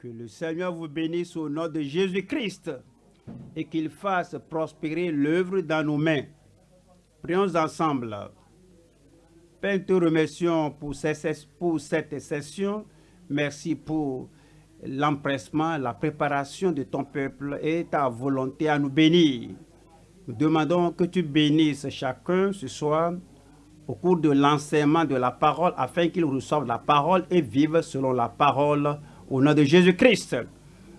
Que le Seigneur vous bénisse au nom de Jésus-Christ et qu'il fasse prospérer l'œuvre dans nos mains. Prions ensemble. Père, te remercions pour, cette session. Merci pour l'empressement, la préparation de ton peuple et ta volonté à nous bénir. Nous demandons que tu bénisses chacun ce soir au cours de l'enseignement de la parole afin qu'il reçoive la parole et vive selon la parole au nom de Jésus-Christ.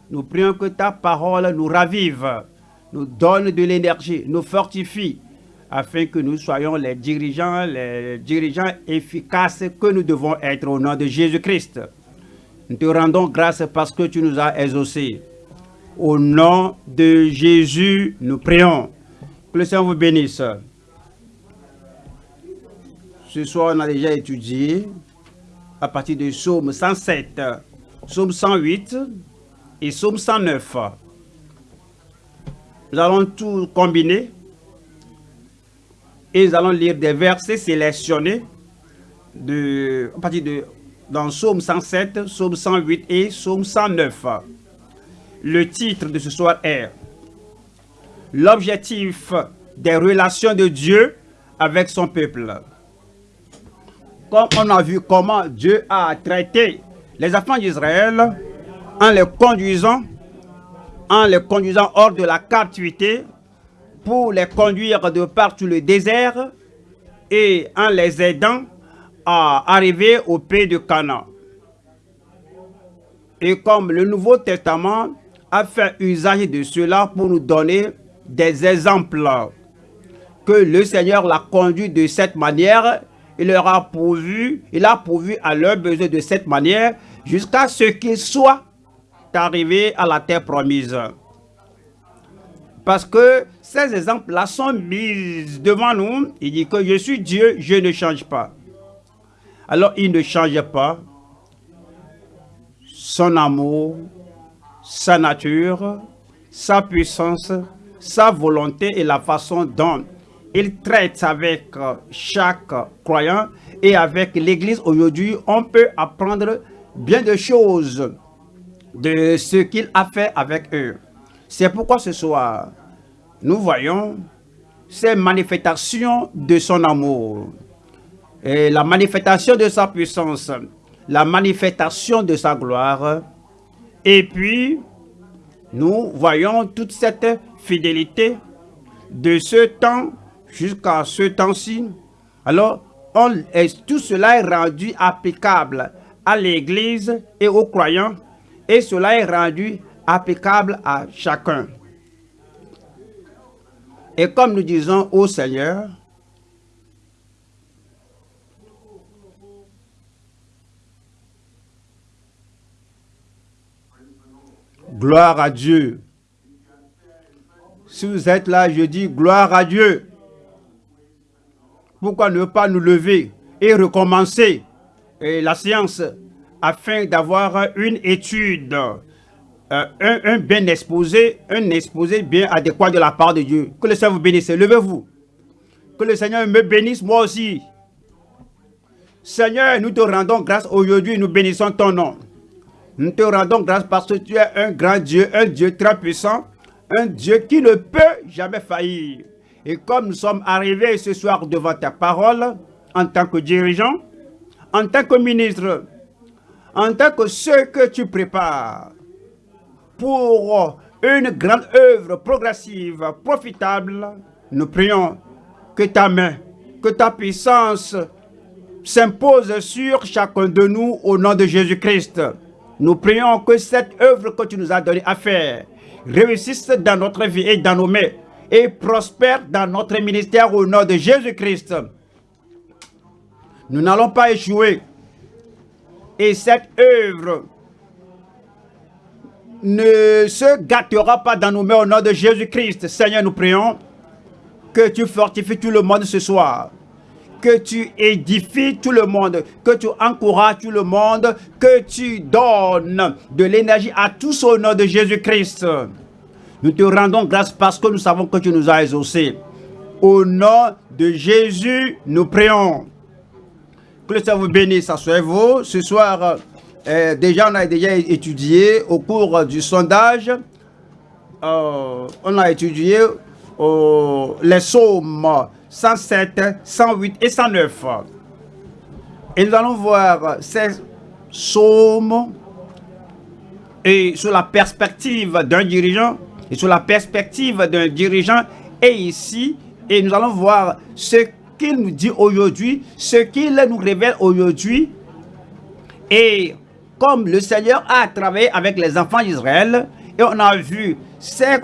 Nous prions que ta parole nous ravive, nous donne de l'énergie, nous fortifie afin que nous soyons les dirigeants, les dirigeants efficaces que nous devons être au nom de Jésus-Christ. Nous te rendons grâce parce que tu nous as exaucés. Au nom de Jésus, nous prions. Que le Seigneur vous bénisse. Ce soir, on a déjà étudié à partir de Psaume 107, Psaume 108 et Psaume 109. Nous allons tout combiner et nous allons lire des versets sélectionnés de, dans Psaume 107, Psaume 108 et Psaume 109. Le titre de ce soir est L'objectif des relations de Dieu avec son peuple. Comme on a vu comment Dieu a traité les enfants d'Israël en les conduisant en les conduisant hors de la captivité pour les conduire de partout le désert et en les aidant à arriver au pays de Canaan. Et comme le Nouveau Testament a fait usage de cela pour nous donner des exemples que le Seigneur l'a conduit de cette manière, il leur a pourvu, il a pourvu à leurs besoins de cette manière jusqu'à ce qu'ils soient arrivés à la terre promise. Parce que ces exemples-là sont mis devant nous. Il dit que je suis Dieu, je ne change pas. Alors il ne change pas son amour, sa nature, sa puissance, sa volonté et la façon dont il traite avec chaque croyant et avec l'Église aujourd'hui, on peut apprendre bien de choses de ce qu'il a fait avec eux. C'est pourquoi ce soir, nous voyons ces manifestations de son amour, la manifestation de sa puissance, la manifestation de sa gloire. Et puis, nous voyons toute cette fidélité de ce temps jusqu'à ce temps-ci. Alors, tout cela est rendu applicable à l'Église et aux croyants, et cela est rendu applicable à chacun. Et comme nous disons au Seigneur, Gloire à Dieu. Si vous êtes là, je dis gloire à Dieu. Pourquoi ne pas nous lever et recommencer? La séance afin d'avoir une étude, euh, un, bien exposé, un exposé bien adéquat de la part de Dieu. Que le Seigneur vous bénisse. Levez-vous. Que le Seigneur me bénisse moi aussi. Seigneur, nous te rendons grâce aujourd'hui, nous bénissons ton nom. Nous te rendons grâce parce que tu es un grand Dieu, un Dieu très puissant, un Dieu qui ne peut jamais faillir. Et comme nous sommes arrivés ce soir devant ta parole, en tant que dirigeant, en tant que ministre, en tant que ceux que tu prépares pour une grande œuvre progressive, profitable, nous prions que ta main, que ta puissance s'impose sur chacun de nous au nom de Jésus-Christ. Nous prions que cette œuvre que tu nous as donnée à faire réussisse dans notre vie et dans nos mains et prospère dans notre ministère au nom de Jésus-Christ. Nous n'allons pas échouer. Et cette œuvre ne se gâtera pas dans nos mains au nom de Jésus-Christ. Seigneur, nous prions que tu fortifies tout le monde ce soir que tu édifies tout le monde, que tu encourages tout le monde, que tu donnes de l'énergie à tous au nom de Jésus-Christ. Nous te rendons grâce parce que nous savons que tu nous as exaucés. Au nom de Jésus, nous prions. Que le Seigneur vous bénisse. Asseyez-vous. Ce soir, euh, déjà, on a déjà étudié au cours du sondage, euh, on a étudié euh, les psaumes 107, 108 et 109. Et nous allons voir ces psaumes et sous la perspective d'un dirigeant et sous la perspective d'un dirigeant et ici et nous allons voir ce qu'il nous dit aujourd'hui, ce qu'il nous révèle aujourd'hui. Et comme le Seigneur a travaillé avec les enfants d'Israël et on a vu ses,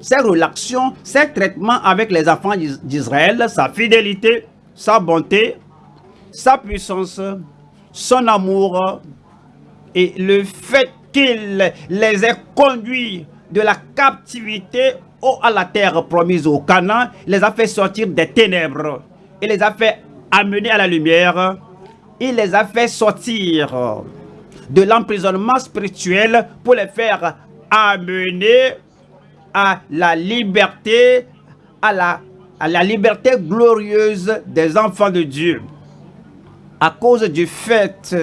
ses relations, ses traitements avec les enfants d'Israël, sa fidélité, sa bonté, sa puissance, son amour et le fait qu'il les ait conduits de la captivité à la terre promise au Canaan, les a fait sortir des ténèbres. Il les a fait amener à la lumière. Il les a fait sortir de l'emprisonnement spirituel pour les faire amener à la liberté, à la, liberté glorieuse des enfants de Dieu. À cause du fait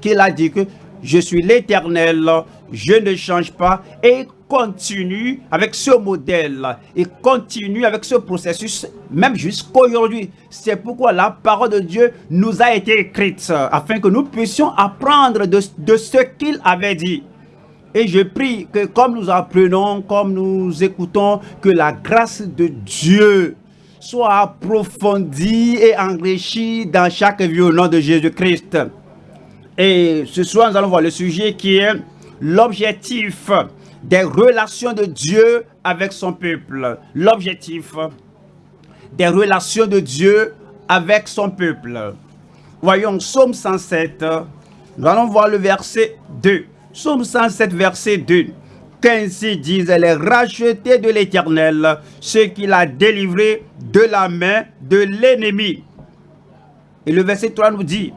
qu'il a dit que je suis l'éternel, je ne change pas et continue avec ce modèle et continue avec ce processus même jusqu'aujourd'hui. C'est pourquoi la parole de Dieu nous a été écrite afin que nous puissions apprendre de, de ce qu'il avait dit. Et je prie que comme nous apprenons, comme nous écoutons, que la grâce de Dieu soit approfondie et enrichie dans chaque vie au nom de Jésus-Christ. Et ce soir, nous allons voir le sujet qui est l'objectif des relations de Dieu avec son peuple. L'objectif des relations de Dieu avec son peuple. Voyons Psaume 107. Nous allons voir le verset 2. Psaume 107, verset 2. Qu'ainsi disent les rachetés de l'Éternel, ceux qu'il a délivrés de la main de l'ennemi. Et le verset 3 nous dit,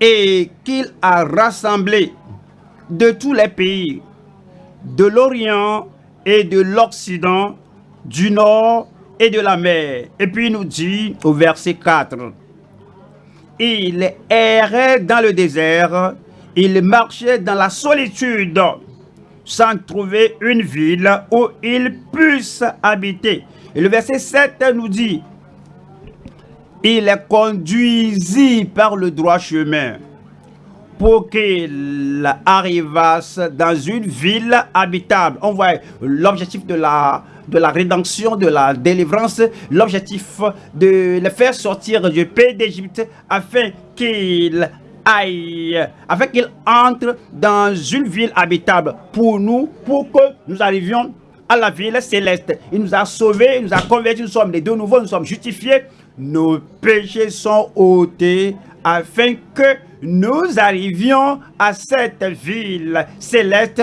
et qu'il a rassemblé de tous les pays, de l'Orient et de l'Occident, du Nord et de la mer. Et puis il nous dit au verset 4, il errait dans le désert, il marchait dans la solitude, sans trouver une ville où il puisse habiter. Et le verset 7 nous dit, il conduisit par le droit chemin pour qu'il arrivasse dans une ville habitable. On voit l'objectif de la, de la rédemption, de la délivrance, l'objectif de le faire sortir du pays d'Égypte afin qu'il aille, afin qu'il entre dans une ville habitable pour nous, pour que nous arrivions à la ville céleste. Il nous a sauvés, il nous a convertis, nous sommes les deux nouveaux, nous sommes justifiés nos péchés sont ôtés afin que nous arrivions à cette ville céleste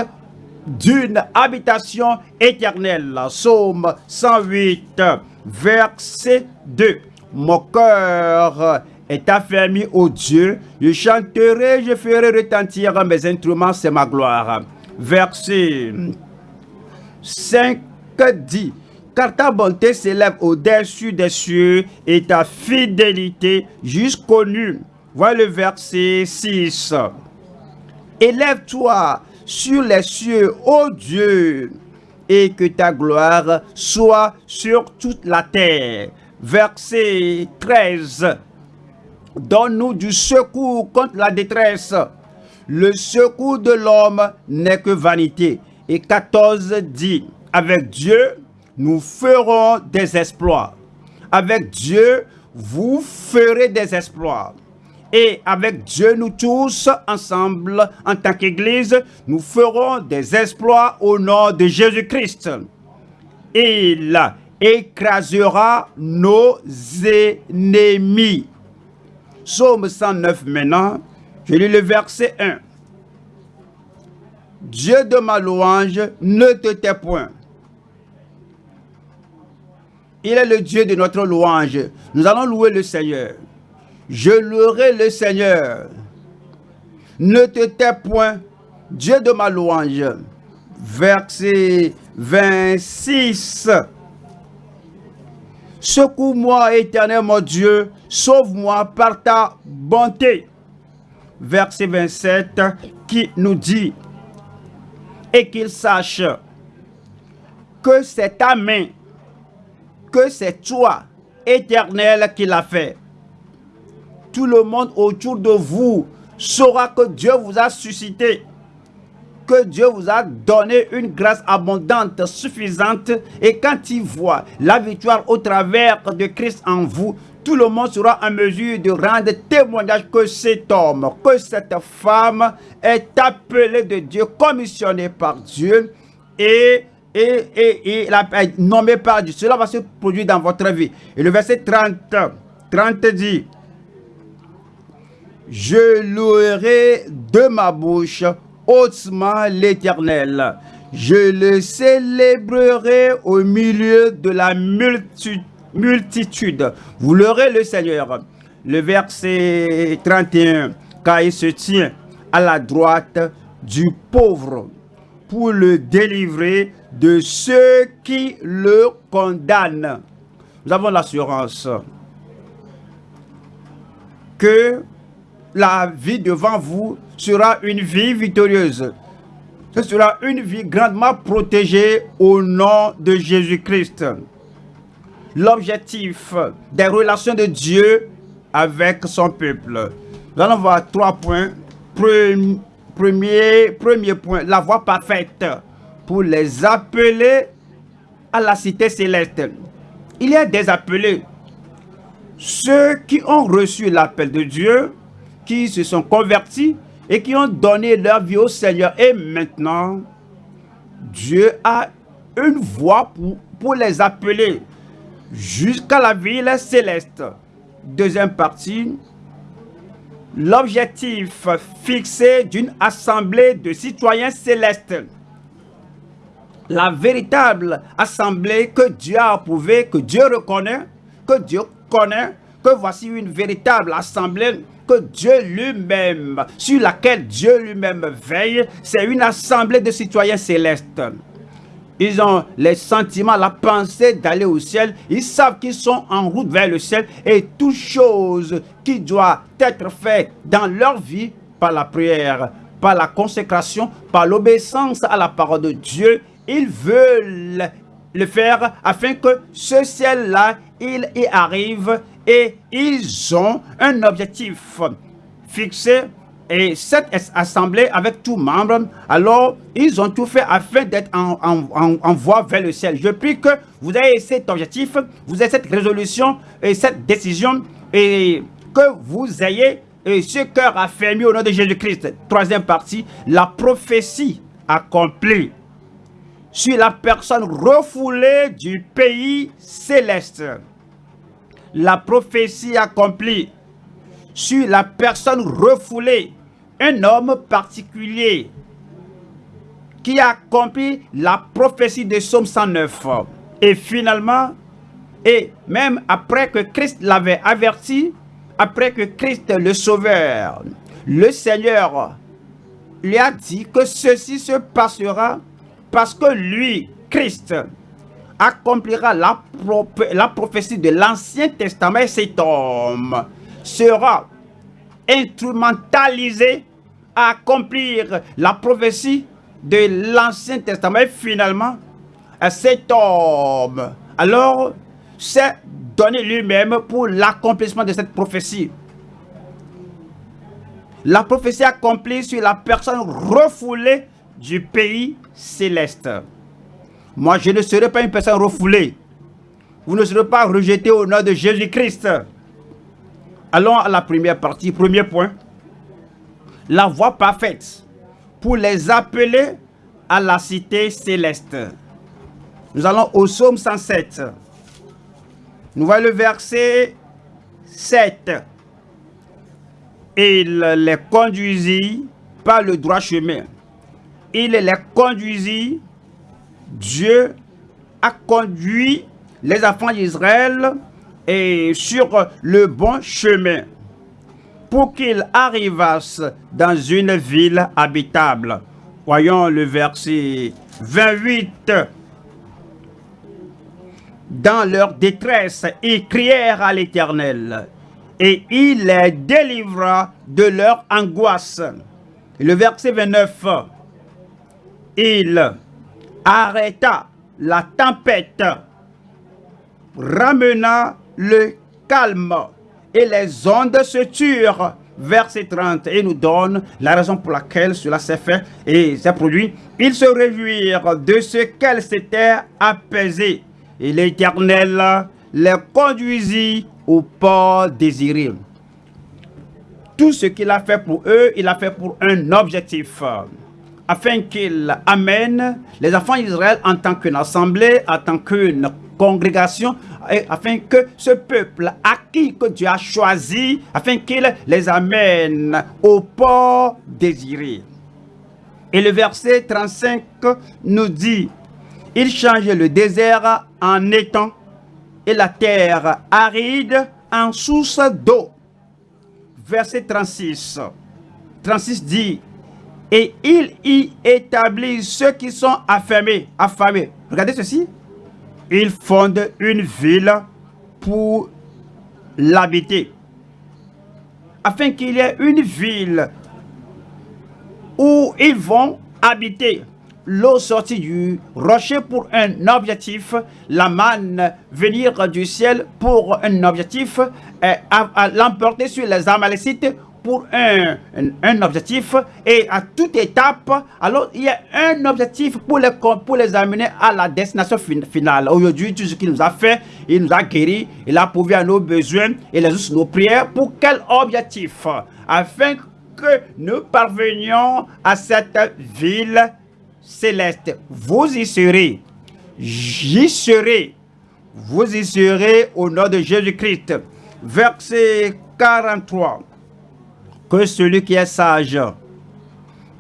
d'une habitation éternelle. Psaume 108, verset 2. Mon cœur est affermi au Dieu. Je chanterai, je ferai retentir mes instruments, c'est ma gloire. Verset 5 dit car ta bonté s'élève au-dessus des cieux et ta fidélité jusqu'aux nues. Voilà le verset 6. Élève-toi sur les cieux, ô Dieu, et que ta gloire soit sur toute la terre. Verset 13. Donne-nous du secours contre la détresse. Le secours de l'homme n'est que vanité. Et 14 dit, avec Dieu, nous ferons des exploits. Avec Dieu, vous ferez des exploits. Et avec Dieu, nous tous, ensemble, en tant qu'Église, nous ferons des exploits au nom de Jésus-Christ. Il écrasera nos ennemis. Psaume 109 maintenant, je lis le verset 1. Dieu de ma louange, ne te tais point. Il est le Dieu de notre louange. Nous allons louer le Seigneur. Je louerai le Seigneur. Ne te tais point, Dieu de ma louange. Verset 26. Secoue-moi, éternel mon Dieu, sauve-moi par ta bonté. verset 27, qui nous dit et qu'il sache que c'est ta main, que c'est toi, éternel, qui l'a fait. Tout le monde autour de vous saura que Dieu vous a suscité, que Dieu vous a donné une grâce abondante, suffisante, et quand il voit la victoire au travers de Christ en vous, tout le monde sera en mesure de rendre témoignage que cet homme, que cette femme est appelée de Dieu, commissionnée par Dieu et, et, et, et nommée par Dieu. Cela va se produire dans votre vie. Et le verset 30, 30 dit, je louerai de ma bouche hautement l'éternel. Je le célébrerai au milieu de la multitude. Vous l'aurez le Seigneur. Le verset 31, car il se tient à la droite du pauvre pour le délivrer de ceux qui le condamnent. Nous avons l'assurance que la vie devant vous sera une vie victorieuse. Ce sera une vie grandement protégée au nom de Jésus-Christ l'objectif des relations de Dieu avec son peuple. Nous allons voir trois points. Premier point, la voie parfaite pour les appeler à la cité céleste. Il y a des appelés. Ceux qui ont reçu l'appel de Dieu, qui se sont convertis et qui ont donné leur vie au Seigneur. Et maintenant, Dieu a une voie pour, pour les appeler jusqu'à la ville céleste. Deuxième partie, l'objectif fixé d'une assemblée de citoyens célestes. La véritable assemblée que Dieu a approuvée, que Dieu reconnaît, que Dieu connaît, que voici une véritable assemblée que Dieu lui-même, sur laquelle Dieu lui-même veille, c'est une assemblée de citoyens célestes. Ils ont les sentiments, la pensée d'aller au ciel. Ils savent qu'ils sont en route vers le ciel. Et toute chose qui doit être faite dans leur vie par la prière, par la consécration, par l'obéissance à la parole de Dieu, ils veulent le faire afin que ce ciel-là, il y arrive et ils ont un objectif fixé et cette assemblée avec tous membres, alors ils ont tout fait afin d'être en, voie vers le ciel. Je prie que vous ayez cet objectif, vous ayez cette résolution et cette décision et que vous ayez ce cœur affermi au nom de Jésus-Christ. Troisième partie, la prophétie accomplie sur la personne refoulée du pays céleste. La prophétie accomplie sur la personne refoulée un homme particulier qui a accompli la prophétie de Somme 109. Et finalement, et même après que Christ l'avait averti, après que Christ le sauveur, le Seigneur lui a dit que ceci se passera parce que lui, Christ, accomplira la, la prophétie de l'Ancien Testament et cet homme sera instrumentalisé accomplir la prophétie de l'Ancien Testament. Et finalement, cet homme, alors, s'est donné lui-même pour l'accomplissement de cette prophétie. La prophétie accomplie sur la personne refoulée du pays céleste. Moi, je ne serai pas une personne refoulée. Vous ne serez pas rejeté au nom de Jésus-Christ. Allons à la première partie, premier point la voie parfaite pour les appeler à la cité céleste. Nous allons au psaume 107. Nous voyons le verset 7. Il les conduisit par le droit chemin. Il les conduisit. Dieu a conduit les enfants d'Israël sur le bon chemin pour qu'ils arrivassent dans une ville habitable. Voyons le verset 28. Dans leur détresse, ils crièrent à l'Éternel, et il les délivra de leur angoisse. Le verset 29, il arrêta la tempête, ramena le calme et les ondes se turent. Verset 30, et nous donne la raison pour laquelle cela s'est fait et s'est produit. Ils se réjouirent de ce qu'elle s'était apaisée. Et l'Éternel les conduisit au port désiré. Tout ce qu'il a fait pour eux, il a fait pour un objectif afin qu'il amène les enfants d'Israël en tant qu'une assemblée, en tant qu'une congrégation, afin que ce peuple acquis que Dieu a choisi, afin qu'il les amène au port désiré. Et le verset 35 nous dit, il change le désert en étang et la terre aride en source d'eau. Verset 36. 36 dit, et il y établit ceux qui sont affamés. affamés. Regardez ceci. Il fonde une ville pour l'habiter. Afin qu'il y ait une ville où ils vont habiter. L'eau sortie du rocher pour un objectif, la manne venir du ciel pour un objectif, l'emporter sur les Amalécites pour un, un, objectif et à toute étape, alors il y a un objectif pour les, pour les amener à la destination finale. Aujourd'hui, tout ce qu'il nous a fait, il nous a guéri, il a pourvu à nos besoins et les nos prières. Pour quel objectif? Afin que nous parvenions à cette ville céleste. Vous y serez. J'y serai. Vous y serez au nom de Jésus-Christ. Verset 43 que celui qui est sage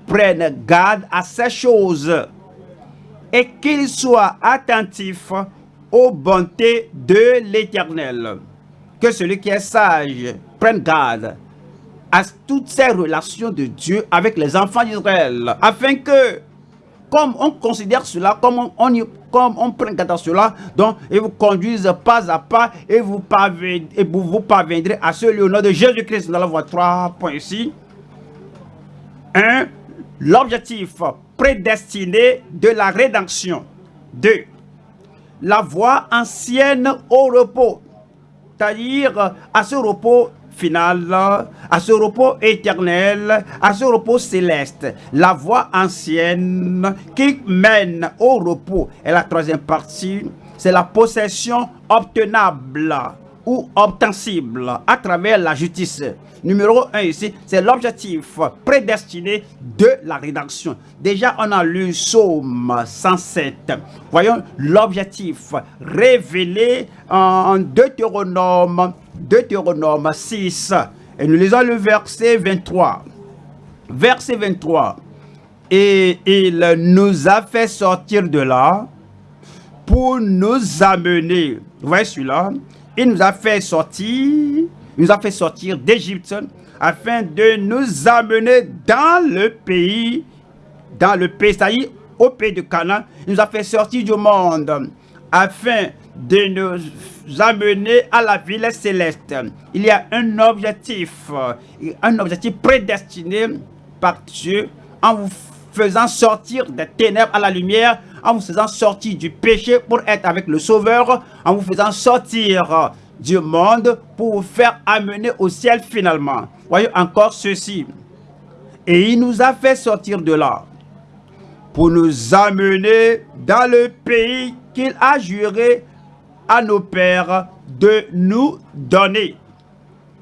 prenne garde à ces choses et qu'il soit attentif aux bontés de l'Éternel. Que celui qui est sage prenne garde à toutes ces relations de Dieu avec les enfants d'Israël, afin que, comme on considère cela, comme on, comme on prend cela, donc, et vous conduisent pas à pas, et vous, et vous, vous parviendrez à ce lieu au nom de Jésus-Christ. Nous allons voir trois points ici. Un, l'objectif prédestiné de la rédemption. Deux, la voie ancienne au repos. C'est-à-dire à ce repos final, à ce repos éternel, à ce repos céleste. La voie ancienne qui mène au repos. Et la troisième partie, c'est la possession obtenable obtensible à travers la justice. Numéro 1 ici, c'est l'objectif prédestiné de la rédaction. Déjà, on a lu Psaume 107. Voyons l'objectif révélé en Deutéronome Deutéronome 6. Et nous lisons le verset 23. Verset 23. Et il nous a fait sortir de là pour nous amener. Vous voyez celui-là? Il nous a fait sortir, nous a fait sortir d'Égypte afin de nous amener dans le pays, dans le pays, c'est-à-dire au pays de Canaan. Il nous a fait sortir du monde afin de nous amener à la ville céleste. Il y a un objectif, un objectif prédestiné par Dieu en vous faisant sortir des ténèbres à la lumière, en vous faisant sortir du péché pour être avec le Sauveur, en vous faisant sortir du monde pour vous faire amener au ciel finalement. Voyez encore ceci. Et il nous a fait sortir de là pour nous amener dans le pays qu'il a juré à nos pères de nous donner.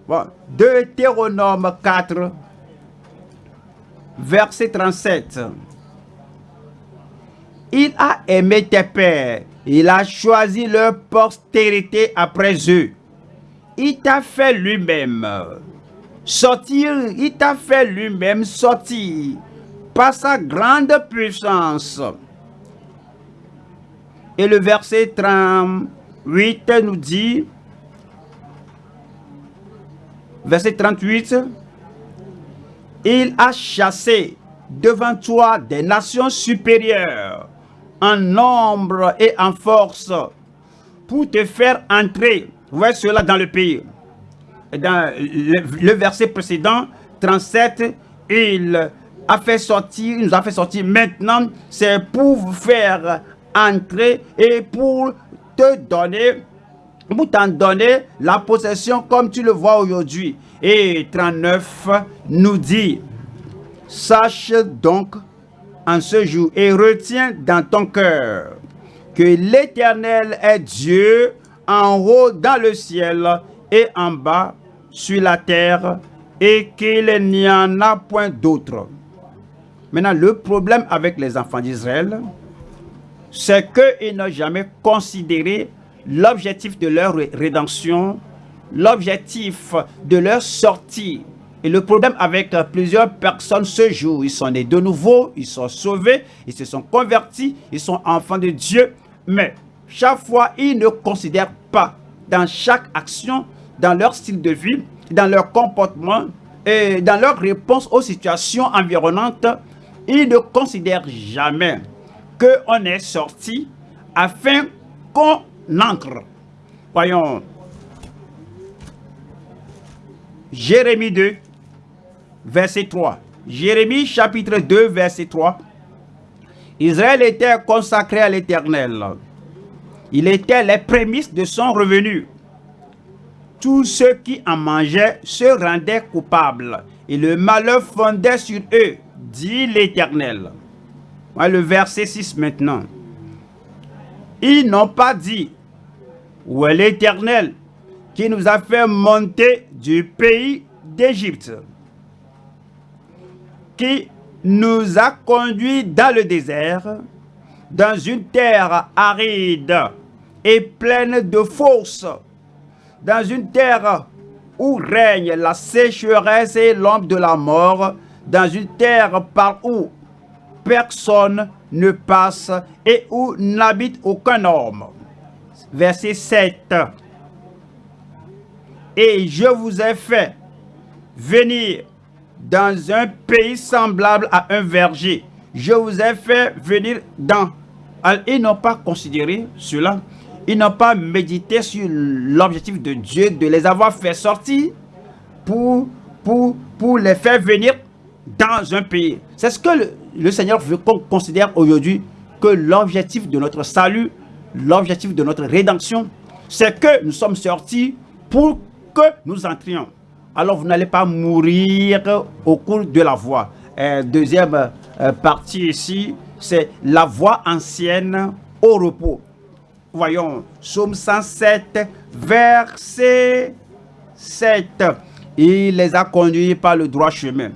Bon, Deutéronome 4, verset 37. Il a aimé tes pères, il a choisi leur postérité après eux. Il t'a fait lui-même sortir, il t'a fait lui-même sortir par sa grande puissance. Et le verset 30, 8 nous dit, verset 38, il a chassé devant toi des nations supérieures en nombre et en force pour te faire entrer, voyez cela dans le pays. dans le, verset précédent, 37, il a fait sortir, il nous a fait sortir maintenant, c'est pour vous faire entrer et pour te donner, pour t'en donner la possession comme tu le vois aujourd'hui. Et 39 nous dit, sache donc en ce jour et retiens dans ton cœur que l'Éternel est Dieu en haut dans le ciel et en bas sur la terre et qu'il n'y en a point d'autre. Maintenant, le problème avec les enfants d'Israël, c'est qu'ils n'ont jamais considéré l'objectif de leur rédemption, l'objectif de leur sortie. Et le problème avec plusieurs personnes ce jour, ils sont nés de nouveau, ils sont sauvés, ils se sont convertis, ils sont enfants de Dieu, mais chaque fois, ils ne considèrent pas dans chaque action, dans leur style de vie, dans leur comportement et dans leur réponse aux situations environnantes, ils ne considèrent jamais qu'on est sorti afin qu'on entre. Voyons. Jérémie 2, verset 3. Jérémie chapitre 2, verset 3. Israël était consacré à l'Éternel. Il était les prémices de son revenu. Tous ceux qui en mangeaient se rendaient coupables, et le malheur fondait sur eux, dit l'Éternel. Le verset 6 maintenant. Ils n'ont pas dit, où est l'Éternel qui nous a fait monter du pays d'Égypte, qui nous a conduits dans le désert, dans une terre aride et pleine de fosses, dans une terre où règne la sécheresse et l'ombre de la mort, dans une terre par où personne ne passe et où n'habite aucun homme. Verset 7. Et je vous ai fait venir dans un pays semblable à un verger. Je vous ai fait venir dans... Ils n'ont pas considéré cela. Ils n'ont pas médité sur l'objectif de Dieu de les avoir fait sortir pour, pour, pour les faire venir dans un pays. C'est ce que le, Seigneur veut qu'on considère aujourd'hui que l'objectif de notre salut, l'objectif de notre rédemption, c'est que nous sommes sortis pour nous entrions alors vous n'allez pas mourir au cours de la voie. Euh, deuxième euh, partie ici, c'est la voie ancienne au repos. Voyons, Psaume 107, verset 7. Il les a conduits par le droit chemin.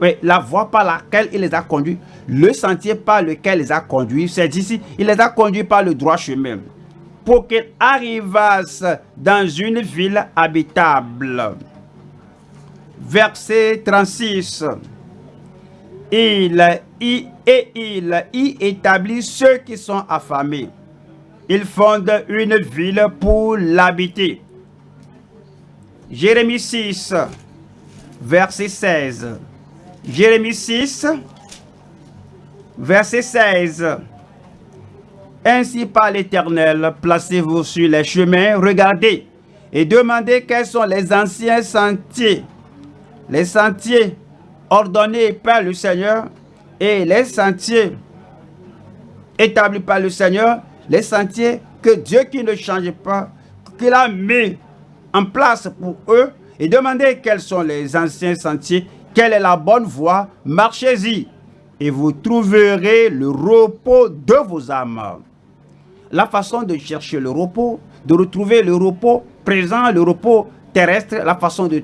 Oui, la voie par laquelle il les a conduits, le sentier par lequel il les a conduits, c'est ici, il les a conduits par le droit chemin pour qu'ils arrivassent dans une ville habitable. Verset 36. Il y, et il y établit ceux qui sont affamés. Il fonde une ville pour l'habiter. Jérémie 6, verset 16. Jérémie 6, verset 16. Ainsi par l'Éternel, placez-vous sur les chemins, regardez et demandez quels sont les anciens sentiers, les sentiers ordonnés par le Seigneur et les sentiers établis par le Seigneur, les sentiers que Dieu qui ne change pas, qu'il a mis en place pour eux, et demandez quels sont les anciens sentiers, quelle est la bonne voie, marchez-y, et vous trouverez le repos de vos âmes la façon de chercher le repos, de retrouver le repos présent, le repos terrestre, la façon de,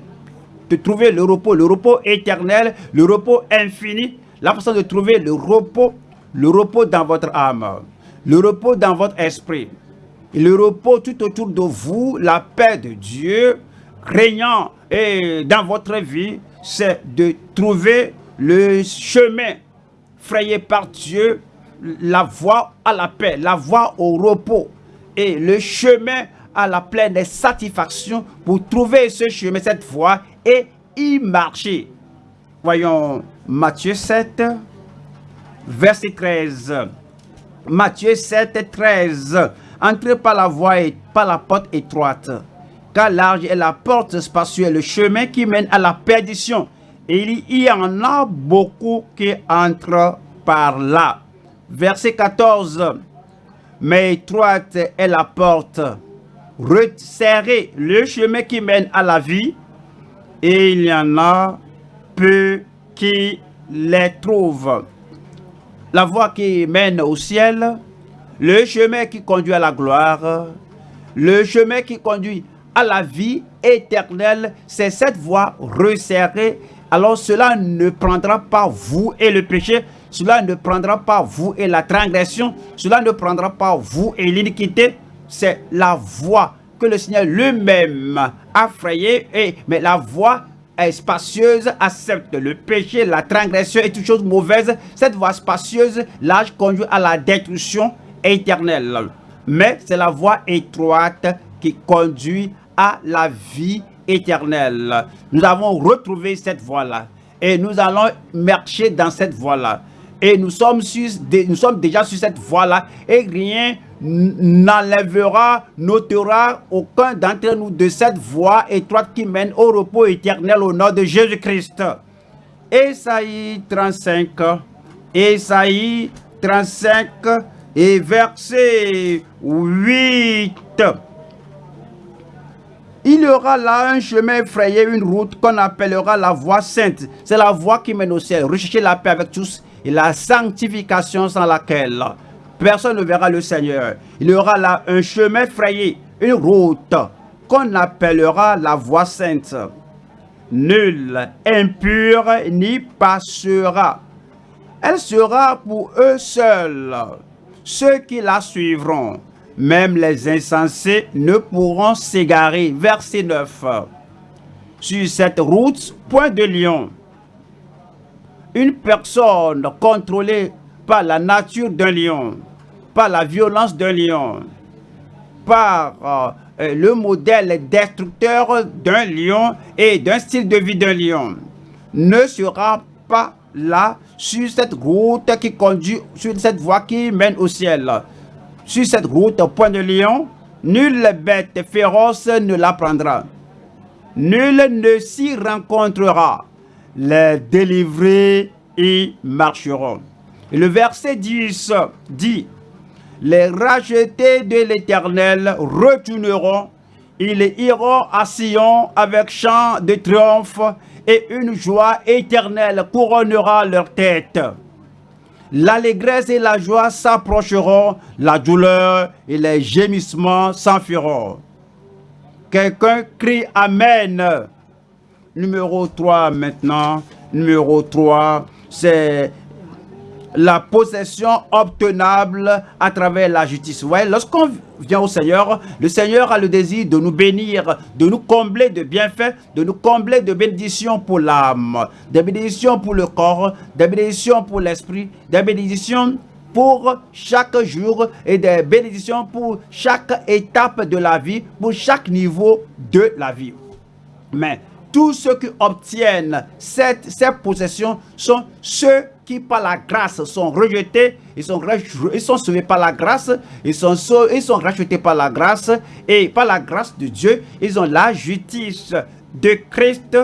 trouver le repos, le repos éternel, le repos infini, la façon de trouver le repos, le repos dans votre âme, le repos dans votre esprit, le repos tout autour de vous, la paix de Dieu régnant et dans votre vie, c'est de trouver le chemin frayé par Dieu la voie à la paix, la voie au repos et le chemin à la pleine satisfaction pour trouver ce chemin, cette voie et y marcher. Voyons Matthieu 7, verset 13. Matthieu 7, 13. Entrez par la voie et par la porte étroite, car large est la porte spacieuse, le chemin qui mène à la perdition. Et il y en a beaucoup qui entrent par là. Verset 14. Mais étroite est la porte, resserré le chemin qui mène à la vie, et il y en a peu qui les trouvent. La voie qui mène au ciel, le chemin qui conduit à la gloire, le chemin qui conduit à la vie éternelle, c'est cette voie resserrée. Alors cela ne prendra pas vous et le péché, cela ne prendra pas vous et la transgression, cela ne prendra pas vous et l'iniquité. C'est la voie que le Seigneur lui-même a frayée, mais la voie est spacieuse, accepte le péché, la transgression et toutes choses mauvaises. Cette voie spacieuse, l'âge conduit à la destruction éternelle. Mais c'est la voie étroite qui conduit à la vie éternelle. Nous avons retrouvé cette voie-là. Et nous allons marcher dans cette voie-là. Et nous sommes, nous sommes déjà sur cette voie-là. Et rien n'enlèvera, n'ôtera aucun d'entre nous de cette voie étroite qui mène au repos éternel au nom de Jésus-Christ. Esaïe 35, Esaïe 35 et verset 8. Il y aura là un chemin effrayé, une route qu'on appellera la voie sainte. C'est la voie qui mène au ciel. Recherchez la paix avec tous et la sanctification sans laquelle personne ne verra le Seigneur. Il y aura là un chemin frayé, une route qu'on appellera la voie sainte. Nul impur n'y passera. Elle sera pour eux seuls, ceux qui la suivront. Même les insensés ne pourront s'égarer. Verset 9. Sur cette route, point de lion. Une personne contrôlée par la nature d'un lion par la violence d'un lion, par euh, euh, le modèle destructeur d'un lion et d'un style de vie d'un lion, ne sera pas là sur cette route qui conduit, sur cette voie qui mène au ciel. Sur cette route, point de lion, nulle bête féroce ne la prendra. Nul ne s'y rencontrera. Les délivrés y marcheront. Le verset 10 dit, les rachetés de l'Éternel retourneront. Ils iront à Sion avec chant de triomphe et une joie éternelle couronnera leur tête. L'allégresse et la joie s'approcheront, la douleur et les gémissements s'enfuiront. Quelqu'un crie Amen. Numéro 3 maintenant. Numéro 3, c'est la possession obtenable à travers la justice. Ouais, lorsqu'on vient au Seigneur, le Seigneur a le désir de nous bénir, de nous combler de bienfaits, de nous combler de bénédictions pour l'âme, des bénédictions pour le corps, des bénédictions pour l'esprit, des bénédictions pour chaque jour et des bénédictions pour chaque étape de la vie, pour chaque niveau de la vie. Mais tous ceux qui obtiennent cette, ces possessions sont ceux qui par la grâce sont rejetés, ils sont, sauvés par la grâce, ils sont, sont rachetés par la grâce, et par la grâce de Dieu, ils ont la justice de Christ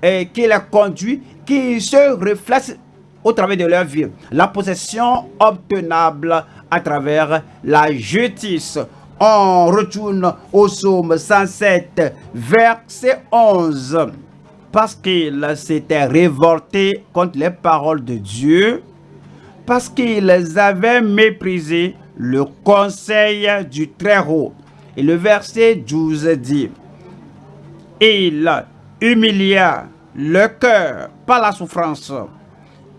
et qui les conduit, qui se reflète au travers de leur vie. La possession obtenable à travers la justice. On retourne au psaume 107, verset 11 parce qu'ils s'étaient révoltés contre les paroles de Dieu, parce qu'ils avaient méprisé le conseil du Très-Haut. Et le verset 12 dit, Il humilia le cœur par la souffrance.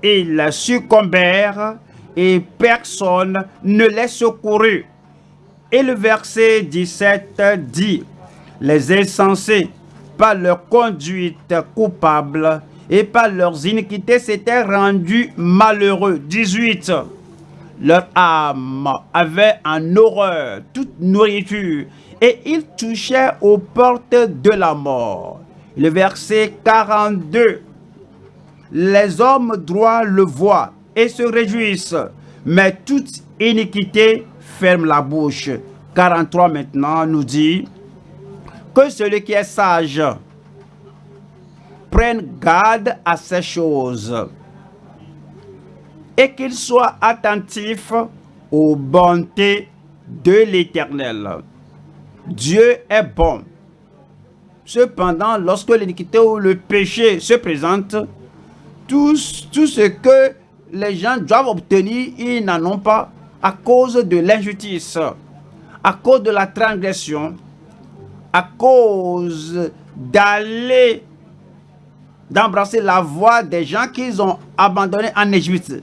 Ils succombèrent et personne ne les secourut. Et le verset 17 dit, Les insensés par leur conduite coupable et par leurs iniquités s'étaient rendus malheureux. 18. Leur âme avait en horreur toute nourriture et ils touchaient aux portes de la mort. Le verset 42. Les hommes droits le voient et se réjouissent, mais toute iniquité ferme la bouche. 43 maintenant nous dit, que celui qui est sage prenne garde à ces choses et qu'il soit attentif aux bontés de l'Éternel. Dieu est bon. Cependant, lorsque l'iniquité ou le péché se présente, tout, tout ce que les gens doivent obtenir, ils n'en ont pas à cause de l'injustice, à cause de la transgression, à cause d'aller, d'embrasser la voie des gens qu'ils ont abandonnés en Égypte.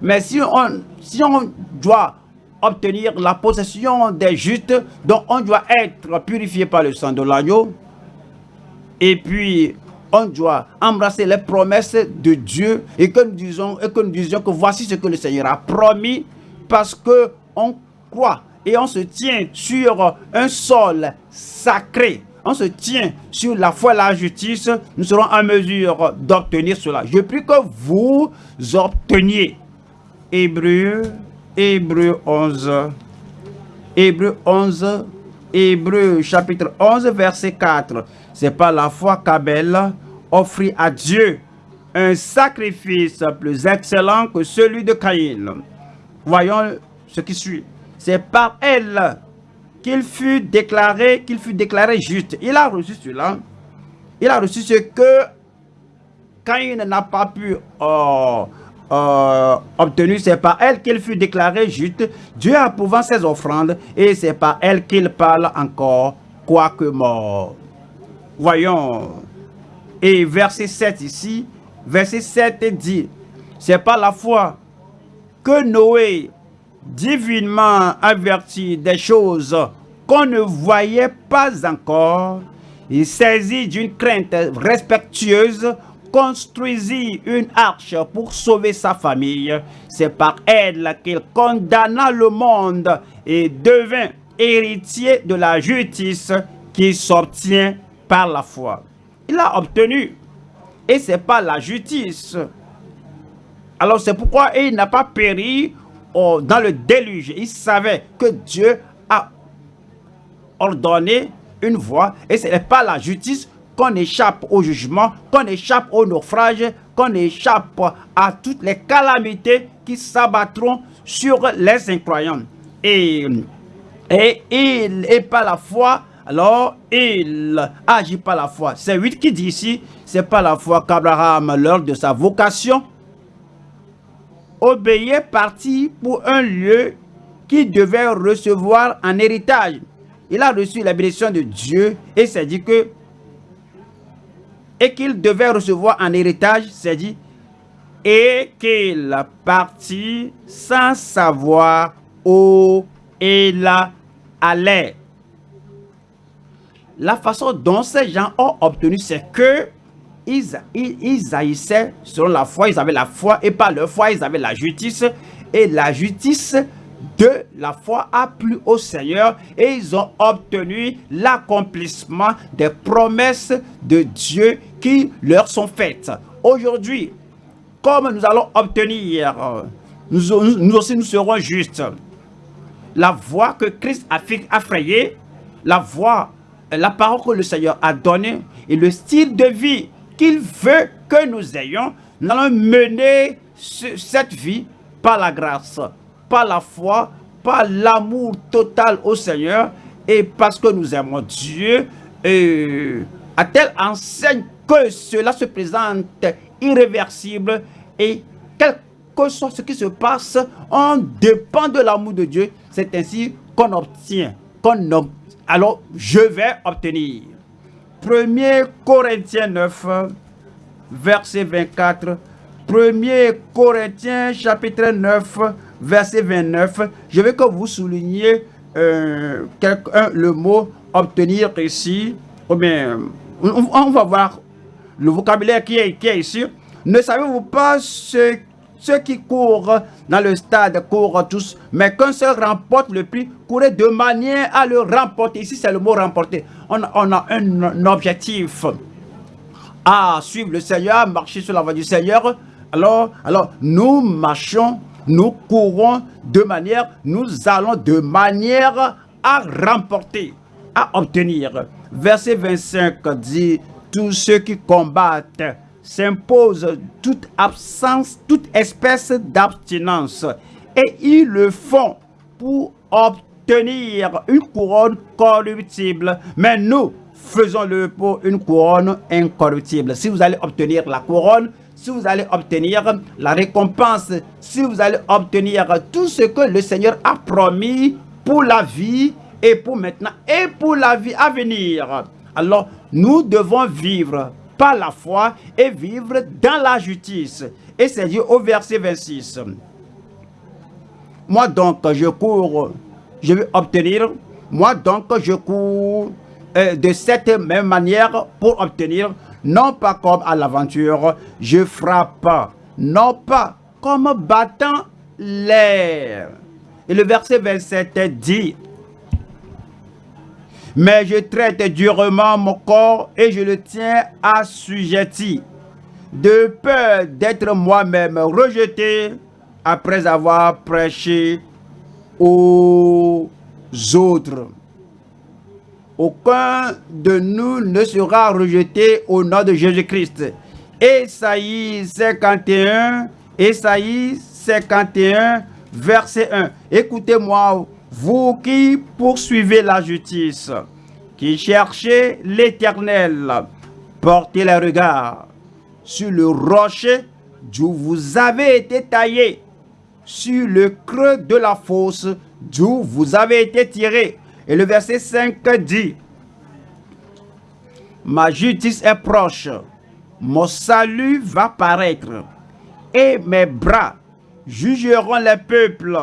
Mais si on, si on doit obtenir la possession des justes, donc on doit être purifié par le sang de l'agneau, et puis on doit embrasser les promesses de Dieu et que nous disons, et que nous disions que voici ce que le Seigneur a promis parce que on croit et on se tient sur un sol sacré. On se tient sur la foi et la justice. Nous serons en mesure d'obtenir cela. Je prie que vous obteniez. Hébreu, Hébreu 11. Hébreu 11. Hébreu chapitre 11 verset 4. C'est pas la foi qu'Abel offrit à Dieu un sacrifice plus excellent que celui de Caïn. Voyons ce qui suit. C'est par elle qu'il fut déclaré, qu'il fut déclaré juste. Il a reçu cela. Il a reçu ce que Caïn n'a pas pu euh, euh, obtenir. C'est par elle qu'il fut déclaré juste. Dieu approuvant ses offrandes et c'est par elle qu'il parle encore, quoique mort. Voyons. Et verset 7 ici, verset 7 dit, c'est pas la foi que Noé, divinement averti des choses qu'on ne voyait pas encore, il saisit d'une crainte respectueuse, construisit une arche pour sauver sa famille. C'est par elle qu'il condamna le monde et devint héritier de la justice qui s'obtient par la foi. Il a obtenu. Et c'est pas la justice. Alors c'est pourquoi il n'a pas péri dans le déluge. Il savait que Dieu a ordonné une voie. Et ce n'est pas la justice qu'on échappe au jugement, qu'on échappe au naufrage, qu'on échappe à toutes les calamités qui s'abattront sur les incroyants. Et, il n'est pas la foi alors il agit par la foi. C'est 8 qui dit ici, c'est pas la foi qu'Abraham, lors de sa vocation, obéissait parti pour un lieu qu'il devait recevoir en héritage. Il a reçu la bénédiction de Dieu et s'est dit que et qu'il devait recevoir en héritage, c'est dit, et qu'il partit sans savoir où il allait la façon dont ces gens ont obtenu, c'est que ils, haïssaient selon la foi, ils avaient la foi, et par leur foi, ils avaient la justice, et la justice de la foi a plu au Seigneur, et ils ont obtenu l'accomplissement des promesses de Dieu qui leur sont faites. Aujourd'hui, comme nous allons obtenir, nous, nous aussi nous serons justes. La voie que Christ a, a frayée, la voie la parole que le Seigneur a donnée et le style de vie qu'il veut que nous ayons, nous allons mener cette vie par la grâce, par la foi, par l'amour total au Seigneur et parce que nous aimons Dieu et à telle enseigne que cela se présente irréversible et quel que soit ce qui se passe, on dépend de l'amour de Dieu. C'est ainsi qu'on obtient, qu'on alors je vais obtenir. 1 Corinthiens 9, verset 24. 1 Corinthiens chapitre 9, verset 29. Je veux que vous souligniez euh, le mot obtenir ici. on, va voir le vocabulaire qui est, qui ici. Ne savez-vous pas ce ceux qui courent dans le stade courent tous, mais qu'un seul remporte le prix, courez de manière à le remporter. Ici, c'est le mot remporter. On, a un, objectif à suivre le Seigneur, marcher sur la voie du Seigneur. Alors, alors nous marchons, nous courons de manière, nous allons de manière à remporter, à obtenir. Verset 25 dit, tous ceux qui combattent s'imposent toute absence, toute espèce d'abstinence. Et ils le font pour obtenir une couronne corruptible. Mais nous faisons-le pour une couronne incorruptible. Si vous allez obtenir la couronne, si vous allez obtenir la récompense, si vous allez obtenir tout ce que le Seigneur a promis pour la vie et pour maintenant et pour la vie à venir. Alors, nous devons vivre par la foi et vivre dans la justice. Et c'est dit au verset 26. Moi donc, je cours, je vais obtenir. Moi donc, je cours euh, de cette même manière pour obtenir, non pas comme à l'aventure, je frappe, non pas comme battant l'air. Et le verset 27 dit, mais je traite durement mon corps et je le tiens assujetti, de peur d'être moi-même rejeté après avoir prêché aux autres. Aucun de nous ne sera rejeté au nom de Jésus-Christ. Esaïe 51, Esaïe 51, verset 1. Écoutez-moi, vous qui poursuivez la justice, qui cherchez l'éternel, portez le regard sur le rocher d'où vous avez été taillé, sur le creux de la fosse d'où vous avez été tiré. Et le verset 5 dit, Ma justice est proche, mon salut va paraître, et mes bras jugeront les peuples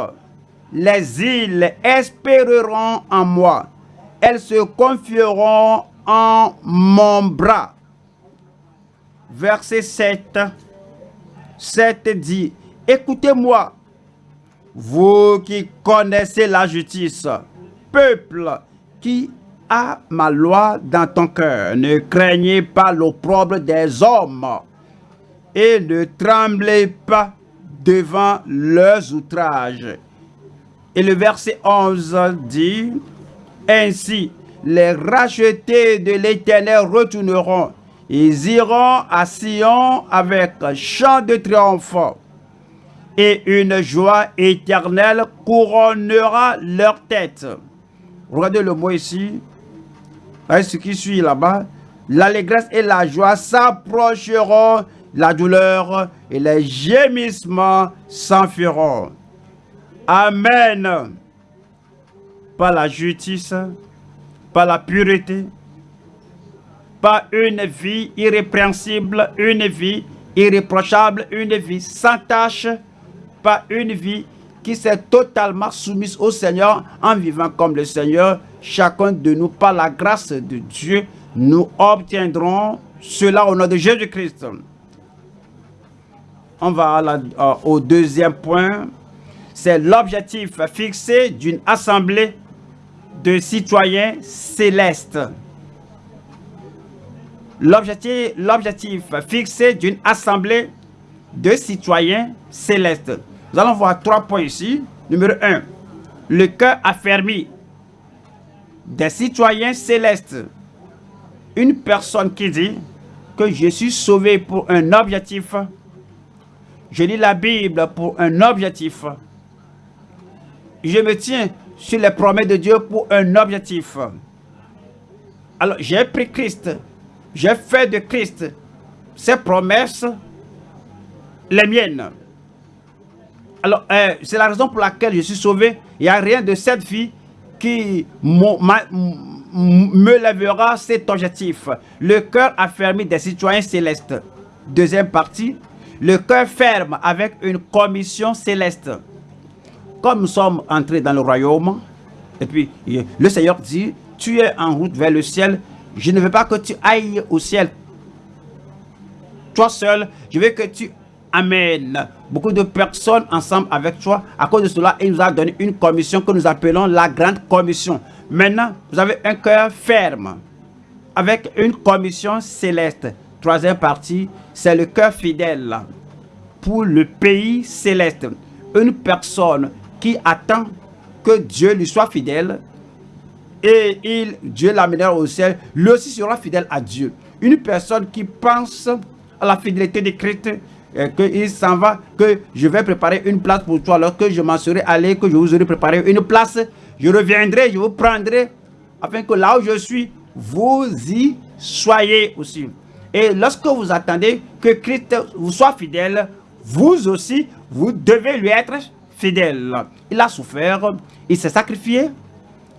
les îles espéreront en moi. Elles se confieront en mon bras. Verset 7. 7 dit, Écoutez-moi, vous qui connaissez la justice, peuple qui a ma loi dans ton cœur, ne craignez pas l'opprobre des hommes et ne tremblez pas devant leurs outrages et le verset 11 dit, Ainsi, les rachetés de l'Éternel retourneront. Ils iront à Sion avec chant de triomphe. Et une joie éternelle couronnera leur tête. Regardez le mot ici. ce qui suit là-bas. L'allégresse et la joie s'approcheront, la douleur et les gémissements s'enfuiront. Amen. Par la justice, par la pureté, par une vie irrépréhensible, une vie irréprochable, une vie sans tâche, par une vie qui s'est totalement soumise au Seigneur en vivant comme le Seigneur, chacun de nous, par la grâce de Dieu, nous obtiendrons cela au nom de Jésus-Christ. On va au deuxième point, c'est l'objectif fixé d'une assemblée de citoyens célestes. L'objectif fixé d'une assemblée de citoyens célestes. Nous allons voir trois points ici. Numéro un, le cœur affermi des citoyens célestes. Une personne qui dit que je suis sauvé pour un objectif. Je lis la Bible pour un objectif je me tiens sur les promesses de Dieu pour un objectif. Alors, j'ai pris Christ. J'ai fait de Christ ses promesses les miennes. Alors, euh, c'est la raison pour laquelle je suis sauvé. Il n'y a rien de cette vie qui me lèvera cet objectif. Le cœur affermi des citoyens célestes. Deuxième partie, le cœur ferme avec une commission céleste comme nous sommes entrés dans le royaume, et puis le Seigneur dit, tu es en route vers le ciel, je ne veux pas que tu ailles au ciel toi seul, je veux que tu amènes beaucoup de personnes ensemble avec toi. À cause de cela, il nous a donné une commission que nous appelons la grande commission. Maintenant, vous avez un cœur ferme avec une commission céleste. Troisième partie, c'est le cœur fidèle pour le pays céleste. Une personne qui attend que Dieu lui soit fidèle et il, Dieu l'amènera au ciel, lui aussi sera fidèle à Dieu. Une personne qui pense à la fidélité de Christ, euh, qu'il s'en va, que je vais préparer une place pour toi, alors que je m'en serai allé, que je vous aurai préparé une place, je reviendrai, je vous prendrai, afin que là où je suis, vous y soyez aussi. Et lorsque vous attendez que Christ vous soit fidèle, vous aussi, vous devez lui être fidèle. Il a souffert, il s'est sacrifié,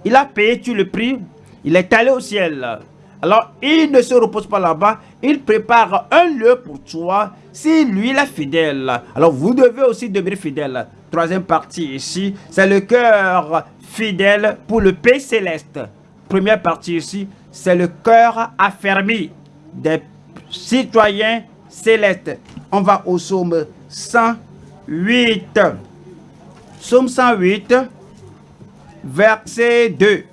il a payé tout le prix, il est allé au ciel. Alors, il ne se repose pas là-bas, il prépare un lieu pour toi, si lui il est fidèle. Alors, vous devez aussi demeurer fidèle. Troisième partie ici, c'est le cœur fidèle pour le pays céleste. Première partie ici, c'est le cœur affermi des citoyens célestes. On va au psaume 108. Psaume 108, verset 2.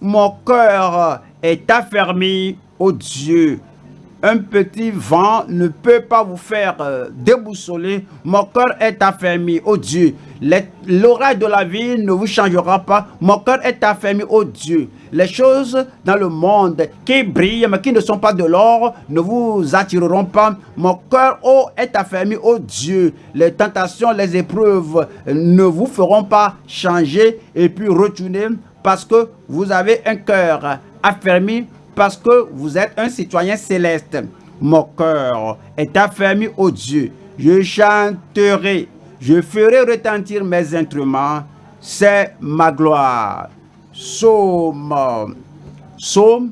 Mon cœur est affermi au Dieu. Un petit vent ne peut pas vous faire euh, déboussoler. Mon cœur est affermi au Dieu. L'oreille de la vie ne vous changera pas. Mon cœur est affermi au Dieu. Les choses dans le monde qui brillent, mais qui ne sont pas de l'or, ne vous attireront pas. Mon cœur oh, est affermi au Dieu. Les tentations, les épreuves ne vous feront pas changer et puis retourner parce que vous avez un cœur affermi, parce que vous êtes un citoyen céleste. Mon cœur est affermi au Dieu. Je chanterai je ferai retentir mes instruments, c'est ma gloire. Psaume, psaume,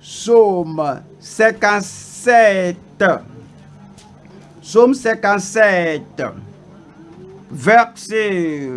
psaume 57. Psaume 57, verset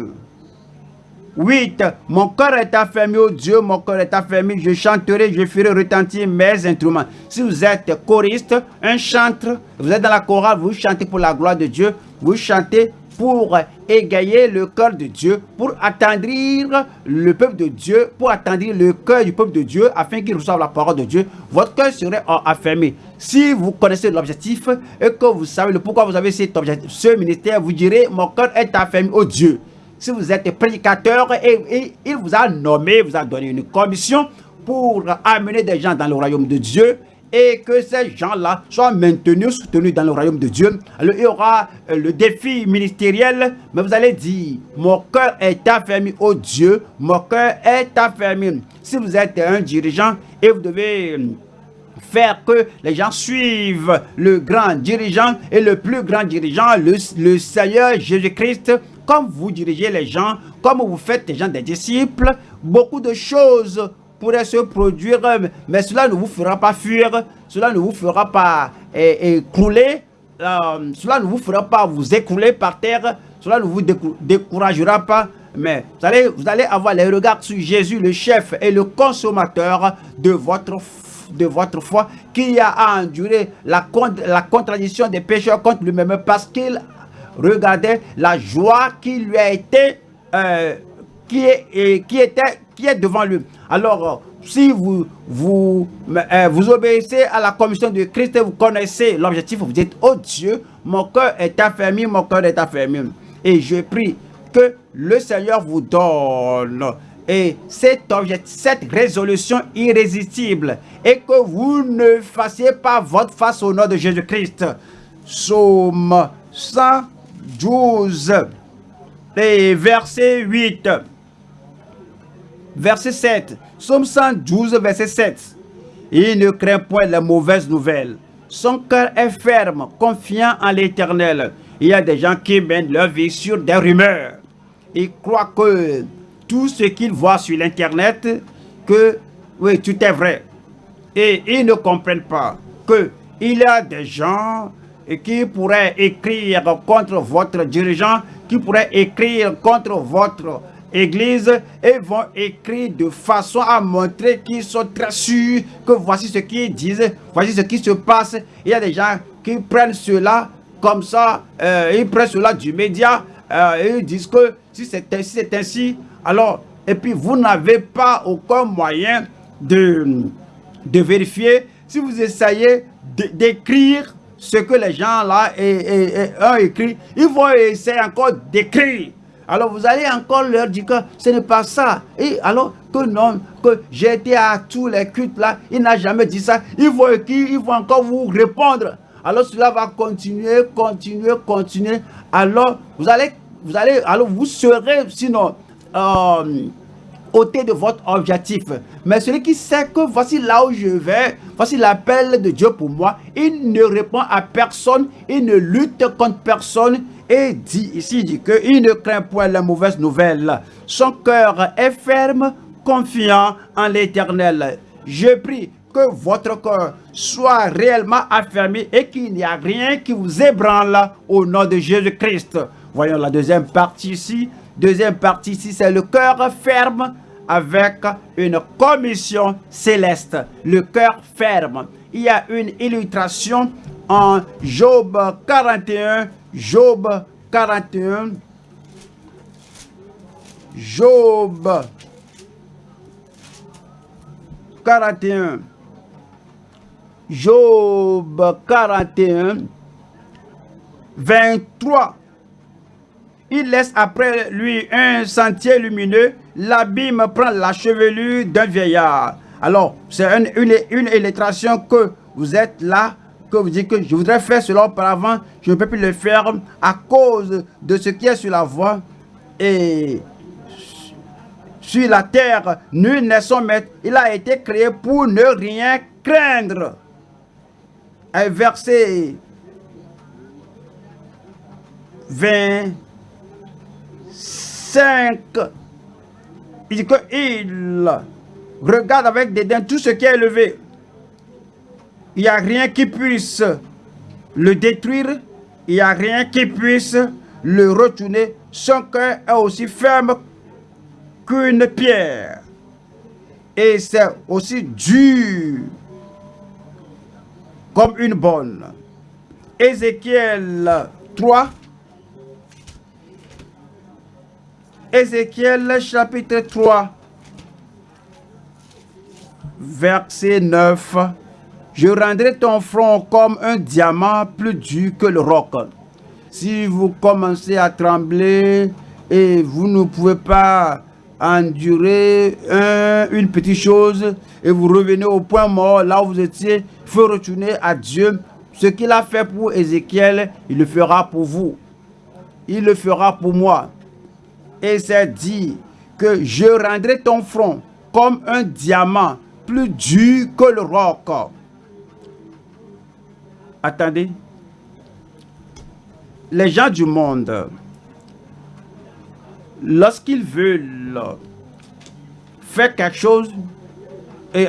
8. Mon cœur est affermi au Dieu, mon cœur est affermi. Je chanterai, je ferai retentir mes instruments. Si vous êtes choriste, un chantre, vous êtes dans la chorale, vous chantez pour la gloire de Dieu, vous chantez pour égayer le cœur de Dieu, pour attendrir le peuple de Dieu, pour attendrir le cœur du peuple de Dieu, afin qu'il reçoive la parole de Dieu, votre cœur serait affermi. Si vous connaissez l'objectif et que vous savez le pourquoi vous avez cet objectif, ce ministère, vous direz, mon cœur est affermi au Dieu si vous êtes prédicateur et, il vous a nommé, vous a donné une commission pour amener des gens dans le royaume de Dieu et que ces gens-là soient maintenus, soutenus dans le royaume de Dieu. Alors il y aura euh, le défi ministériel, mais vous allez dire, mon cœur est affermi au Dieu, mon cœur est affermi. Si vous êtes un dirigeant et vous devez euh, faire que les gens suivent le grand dirigeant et le plus grand dirigeant, le Seigneur Jésus-Christ, comme vous dirigez les gens, comme vous faites les gens des disciples, beaucoup de choses pourraient se produire, mais cela ne vous fera pas fuir, cela ne vous fera pas écrouler, euh, cela ne vous fera pas vous écrouler par terre, cela ne vous découragera pas, mais vous allez, vous allez avoir les regards sur Jésus, le chef et le consommateur de votre de votre foi, qui a enduré la, la contradiction des pécheurs contre lui-même parce qu'il regardez la joie qui lui a été, euh, qui, est, qui, était, qui est devant lui. Alors, si vous, euh, vous obéissez à la commission de Christ et vous connaissez l'objectif, vous dites, oh Dieu, mon cœur est affermi, mon cœur est affermi. Et je prie que le Seigneur vous donne et cette, cette résolution irrésistible et que vous ne fassiez pas votre face au nom de Jésus-Christ. Somme 100 12 et verset 8. Verset 7. Somme 112, verset 7. Il ne craint point les mauvaises nouvelles. Son cœur est ferme, confiant en l'éternel. Il y a des gens qui mènent leur vie sur des rumeurs. Ils croient que tout ce qu'ils voient sur l'internet, que oui, tout est vrai. Et ils ne comprennent pas que il y a des gens qui pourrait écrire contre votre dirigeant, qui pourrait écrire contre votre église et vont écrire de façon à montrer qu'ils sont très sûrs que voici ce qu'ils disent, voici ce qui se passe. Il y a des gens qui prennent cela comme ça, euh, ils prennent cela du média euh, et ils disent que si c'est ainsi, ainsi, alors, et puis vous n'avez pas aucun moyen de, de vérifier. Si vous essayez d'écrire ce que les gens là ont écrit, ils vont essayer encore d'écrire Alors vous allez encore leur dire que ce n'est pas ça. Et alors que non, que j'ai été à tous les cultes là, il n'a jamais dit ça. Ils vont écrire, ils vont encore vous répondre. Alors cela va continuer, continuer, continuer. Alors vous allez, vous allez, alors vous serez sinon euh, ôté de votre objectif. Mais celui qui sait que voici là où je vais, voici l'appel de Dieu pour moi, il ne répond à personne, il ne lutte contre personne, et dit ici, il dit qu'il ne craint point la mauvaise nouvelle. Son cœur est ferme, confiant en l'éternel. Je prie que votre cœur soit réellement affermi et qu'il n'y a rien qui vous ébranle au nom de Jésus-Christ. Voyons la deuxième partie ici. Deuxième partie ici, c'est le cœur ferme avec une commission céleste. Le cœur ferme. Il y a une illustration en Job 41, Job 41, Job 41, Job 41, 23. Il laisse après lui un sentier lumineux, l'abîme prend la chevelure d'un vieillard. Alors, c'est une, une, illustration que vous êtes là que vous dites que je voudrais faire cela auparavant, je ne peux plus le faire à cause de ce qui est sur la voie. Et sur la terre, nul n'est son maître. Il a été créé pour ne rien craindre. Verset 25. Il qu'il regarde avec dédain tout ce qui est élevé il n'y a rien qui puisse le détruire, il n'y a rien qui puisse le retourner. Son cœur est aussi ferme qu'une pierre. Et c'est aussi dur comme une bonne. Ézéchiel 3. Ézéchiel chapitre 3. Verset 9. Je rendrai ton front comme un diamant plus dur que le roc. Si vous commencez à trembler et vous ne pouvez pas endurer une petite chose et vous revenez au point mort, là où vous étiez, il faut retourner à Dieu. Ce qu'il a fait pour Ézéchiel, il le fera pour vous. Il le fera pour moi. Et c'est dit que je rendrai ton front comme un diamant plus dur que le roc. Attendez. Les gens du monde, lorsqu'ils veulent faire quelque chose, et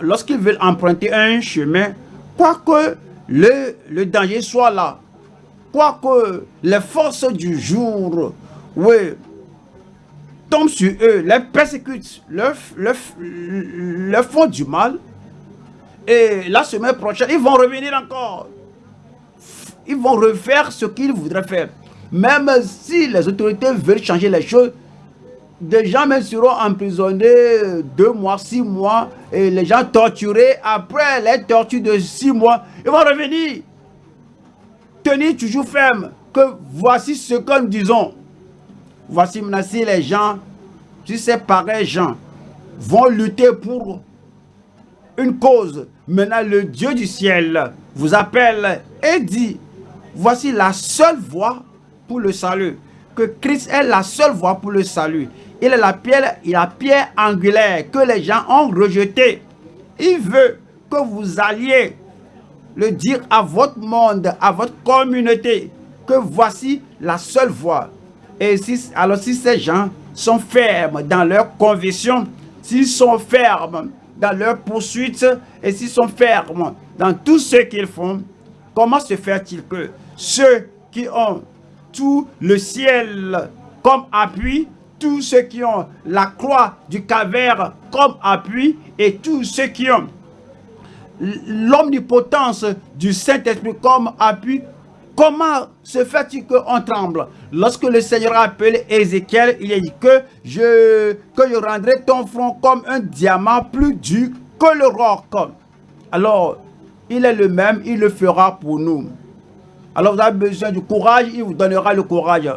lorsqu'ils veulent emprunter un chemin, quoique le, le danger soit là, quoique les forces du jour oui, tombent sur eux, les persécutent, leur, leur font du mal, et la semaine prochaine, ils vont revenir encore. Ils vont refaire ce qu'ils voudraient faire. Même si les autorités veulent changer les choses, des gens même seront emprisonnés deux mois, six mois, et les gens torturés après les tortures de six mois, ils vont revenir. Tenir toujours ferme, que voici ce que nous disons. Voici maintenant si les gens, si ces pareils gens vont lutter pour une cause. Maintenant, le Dieu du ciel vous appelle et dit, voici la seule voie pour le salut. Que Christ est la seule voie pour le salut. Il est la pierre, la pierre angulaire que les gens ont rejetée. Il veut que vous alliez le dire à votre monde, à votre communauté, que voici la seule voie. Et si, alors si ces gens sont fermes dans leur conviction, s'ils sont fermes dans leur poursuite et s'ils sont fermes dans tout ce qu'ils font, comment se fait-il que ceux qui ont tout le ciel comme appui, tous ceux qui ont la croix du caverne comme appui et tous ceux qui ont l'omnipotence du Saint-Esprit comme appui Comment se fait-il qu'on tremble? Lorsque le Seigneur a appelé Ézéchiel, il a dit que je, que je rendrai ton front comme un diamant plus dur que le roc. Alors, il est le même, il le fera pour nous. Alors vous avez besoin du courage, il vous donnera le courage.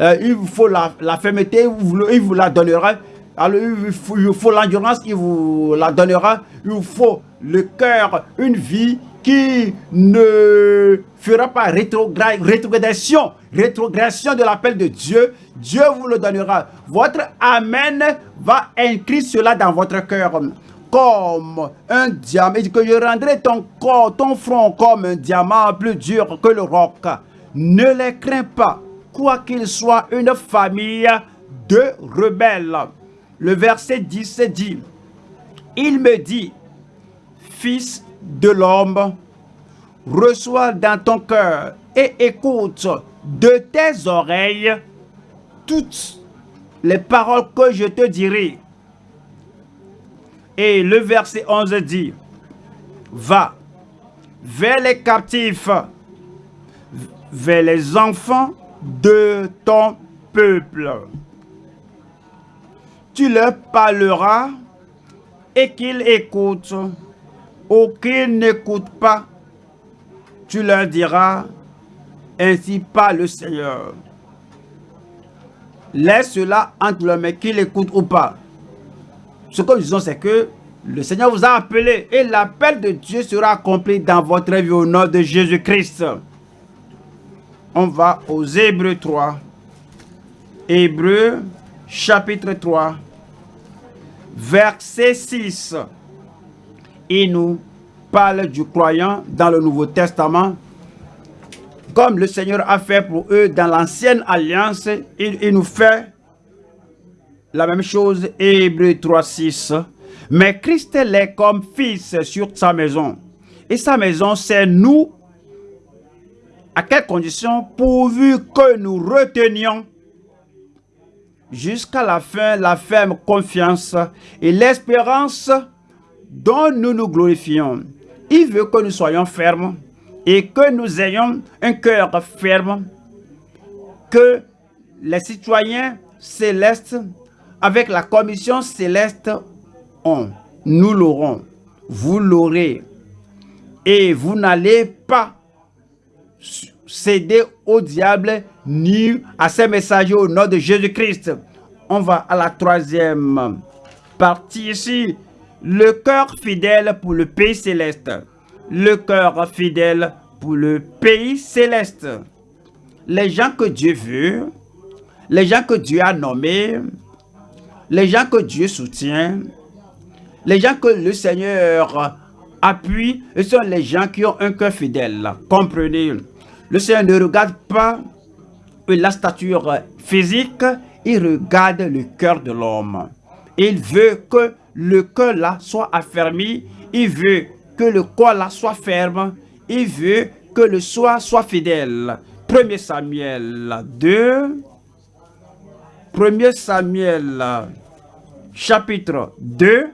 euh, il vous faut la, fermeté, il vous la donnera. Alors, il vous faut l'endurance, il vous la donnera. Il vous faut le cœur, une vie qui ne fera pas rétrogradation, rétrogradation de l'appel de Dieu. Dieu vous le donnera. Votre Amen va inscrire cela dans votre cœur comme un diamant. Dit que je rendrai ton corps, ton front comme un diamant plus dur que le roc. Ne les crains pas, quoi qu'il soit une famille de rebelles. Le verset 10 dit, il me dit, fils de l'homme, reçois dans ton cœur et écoute de tes oreilles toutes les paroles que je te dirai. Et le verset 11 dit, va vers les captifs, vers les enfants de ton peuple. Tu leur parleras et qu'ils écoutent ou qu'ils n'écoutent pas. Tu leur diras, ainsi pas le Seigneur. Laisse cela entre leurs mains, qu'ils écoutent ou pas. Ce que nous disons, c'est que le Seigneur vous a appelé et l'appel de Dieu sera accompli dans votre vie au nom de Jésus-Christ. On va aux Hébreux 3. Hébreux chapitre 3, verset 6. Il nous parle du croyant dans le Nouveau Testament. Comme le Seigneur a fait pour eux dans l'ancienne alliance, il, nous fait la même chose, Hébreu 3, 6. Mais Christ est comme fils sur sa maison. Et sa maison, c'est nous. À quelles conditions? Pourvu que nous retenions jusqu'à la fin la ferme confiance et l'espérance dont nous nous glorifions. Il veut que nous soyons fermes et que nous ayons un cœur ferme, que les citoyens célestes avec la commission céleste, on, nous l'aurons, vous l'aurez. Et vous n'allez pas céder au diable ni à ses messagers au nom de Jésus-Christ. On va à la troisième partie ici. Le cœur fidèle pour le pays céleste. Le cœur fidèle pour le pays céleste. Les gens que Dieu veut, les gens que Dieu a nommés, les gens que Dieu soutient, les gens que le Seigneur appuie, ce sont les gens qui ont un cœur fidèle. Comprenez, le Seigneur ne regarde pas la stature physique, il regarde le cœur de l'homme. Il veut que le cœur là soit affermi, il veut que le corps là soit ferme, il veut que le soi soit fidèle. 1 Samuel 2, 1 Samuel chapitre 2,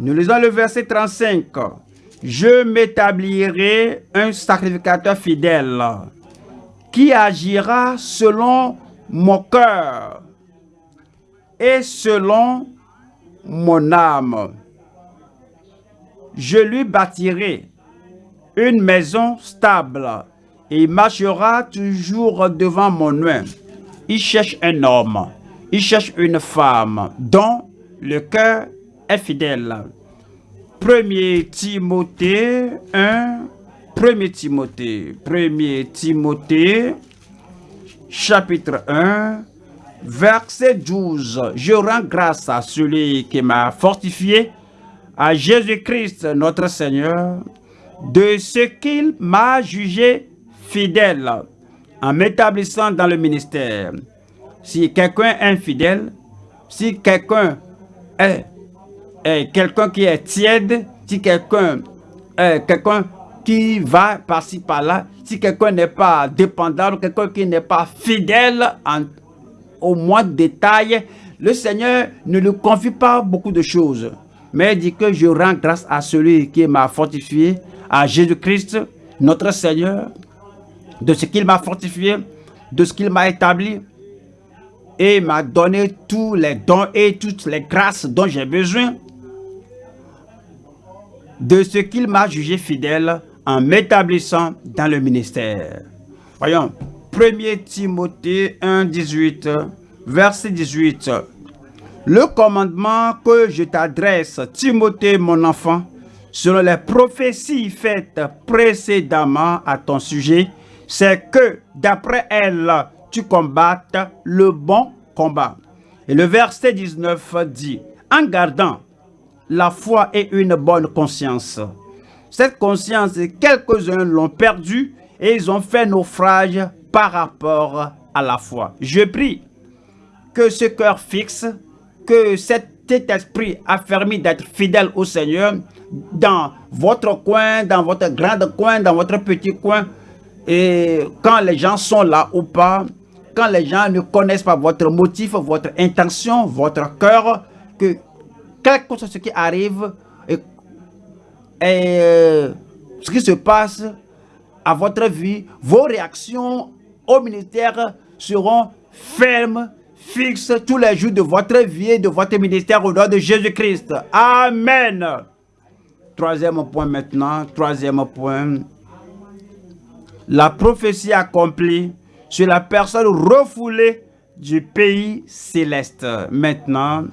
nous lisons le verset 35. Je m'établirai un sacrificateur fidèle qui agira selon mon cœur et selon mon âme. Je lui bâtirai une maison stable et il marchera toujours devant mon nom. Il cherche un homme, il cherche une femme dont le cœur est fidèle. 1 Timothée 1, 1 Timothée, 1 Timothée, chapitre 1, verset 12. Je rends grâce à celui qui m'a fortifié, à Jésus-Christ notre Seigneur, de ce qu'il m'a jugé fidèle en m'établissant dans le ministère. Si quelqu'un est infidèle, si quelqu'un est, quelqu'un qui est tiède, si quelqu'un est quelqu'un qui va par-ci par-là, si quelqu'un n'est pas dépendant, quelqu'un qui n'est pas fidèle en, au moins de détails, le Seigneur ne lui confie pas beaucoup de choses. Mais dit que je rends grâce à celui qui m'a fortifié, à Jésus-Christ, notre Seigneur, de ce qu'il m'a fortifié, de ce qu'il m'a établi, et m'a donné tous les dons et toutes les grâces dont j'ai besoin, de ce qu'il m'a jugé fidèle en m'établissant dans le ministère. Voyons, 1 Timothée 1, 18, verset 18. Le commandement que je t'adresse, Timothée, mon enfant, selon les prophéties faites précédemment à ton sujet, c'est que d'après elles, tu combattes le bon combat. Et le verset 19 dit, en gardant la foi et une bonne conscience. Cette conscience, quelques-uns l'ont perdue et ils ont fait naufrage par rapport à la foi. Je prie que ce cœur fixe, que cet esprit affermi d'être fidèle au Seigneur dans votre coin, dans votre grand coin, dans votre petit coin, et quand les gens sont là ou pas, quand les gens ne connaissent pas votre motif, votre intention, votre cœur, que quel que soit ce qui arrive, et, ce qui se passe à votre vie, vos réactions au ministère seront fermes, fixes tous les jours de votre vie et de votre ministère au nom de Jésus-Christ. Amen. Troisième point maintenant, troisième point la prophétie accomplie sur la personne refoulée du pays céleste. Maintenant,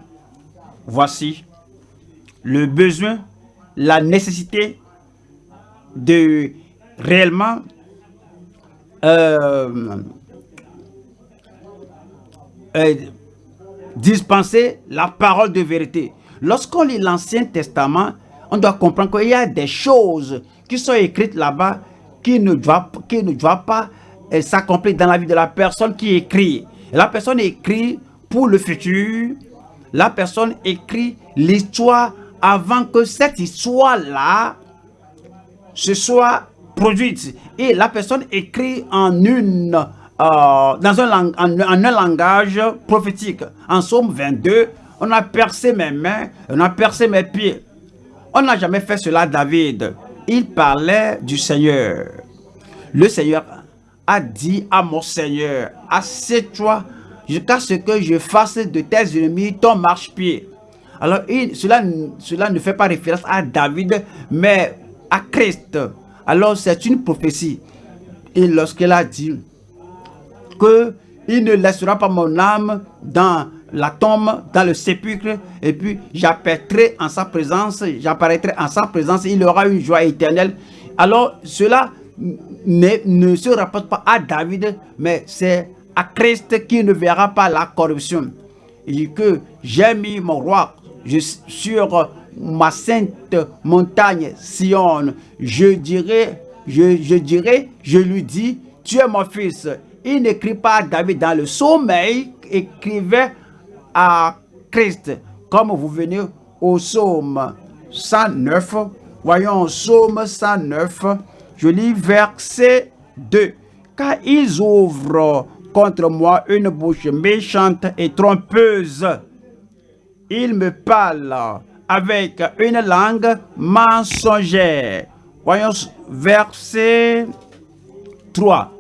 voici le besoin, la nécessité de réellement euh, euh, dispenser la parole de vérité. Lorsqu'on lit l'Ancien Testament, on doit comprendre qu'il y a des choses qui sont écrites là-bas qui ne doit, qui ne doit pas euh, s'accomplir dans la vie de la personne qui écrit. La personne écrit pour le futur. La personne écrit l'histoire avant que cette histoire-là se soit produite. Et la personne écrit en une, euh, dans un, en, un langage prophétique. En Somme 22, on a percé mes mains, on a percé mes pieds. On n'a jamais fait cela, David il parlait du Seigneur. Le Seigneur a dit à mon Seigneur, assieds-toi jusqu'à ce que je fasse de tes ennemis ton marche-pied. Alors, cela, cela ne fait pas référence à David, mais à Christ. Alors, c'est une prophétie. Et lorsqu'il a dit que il ne laissera pas mon âme dans la tombe, dans le sépulcre, et puis j'apparaîtrai en sa présence, j'apparaîtrai en sa présence, il aura une joie éternelle. Alors cela ne, se rapporte pas à David, mais c'est à Christ qui ne verra pas la corruption. Il dit que j'ai mis mon roi sur ma sainte montagne Sion. Je dirais, je, dirais, je lui dis, tu es mon fils. Il n'écrit pas David dans le sommeil, écrivait à Christ. Comme vous venez au psaume 109, voyons psaume 109, je lis verset 2. Car ils ouvrent contre moi une bouche méchante et trompeuse. Ils me parlent avec une langue mensongère. Voyons verset 3.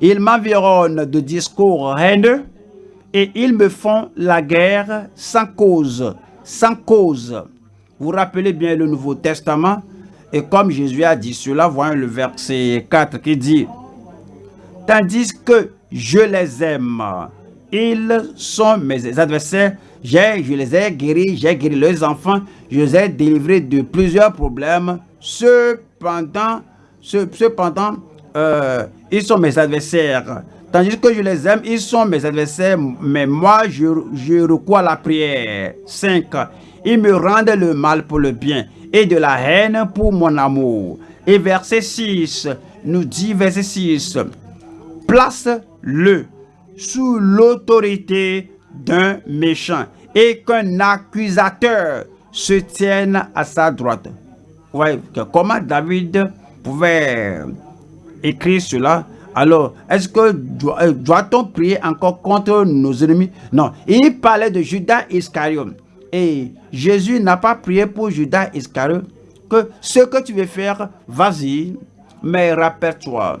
Ils m'environnent de discours haineux et ils me font la guerre sans cause, sans cause. Vous rappelez bien le Nouveau Testament et comme Jésus a dit cela, voyons le verset 4 qui dit « Tandis que je les aime, ils sont mes adversaires, je les ai guéris, j'ai guéri leurs enfants, je les ai délivrés de plusieurs problèmes. Cependant, cependant euh, ils sont mes adversaires. Tandis que je les aime, ils sont mes adversaires, mais moi, je, je recours à la prière. 5. Ils me rendent le mal pour le bien et de la haine pour mon amour. Et verset 6 nous dit, verset 6, place-le sous l'autorité d'un méchant et qu'un accusateur se tienne à sa droite. Ouais, comment David pouvait écrire cela? Alors, est-ce que euh, doit-on prier encore contre nos ennemis? Non, il parlait de Judas Iscariot. Et Jésus n'a pas prié pour Judas Iscariot que ce que tu veux faire, vas-y, mais rappelle-toi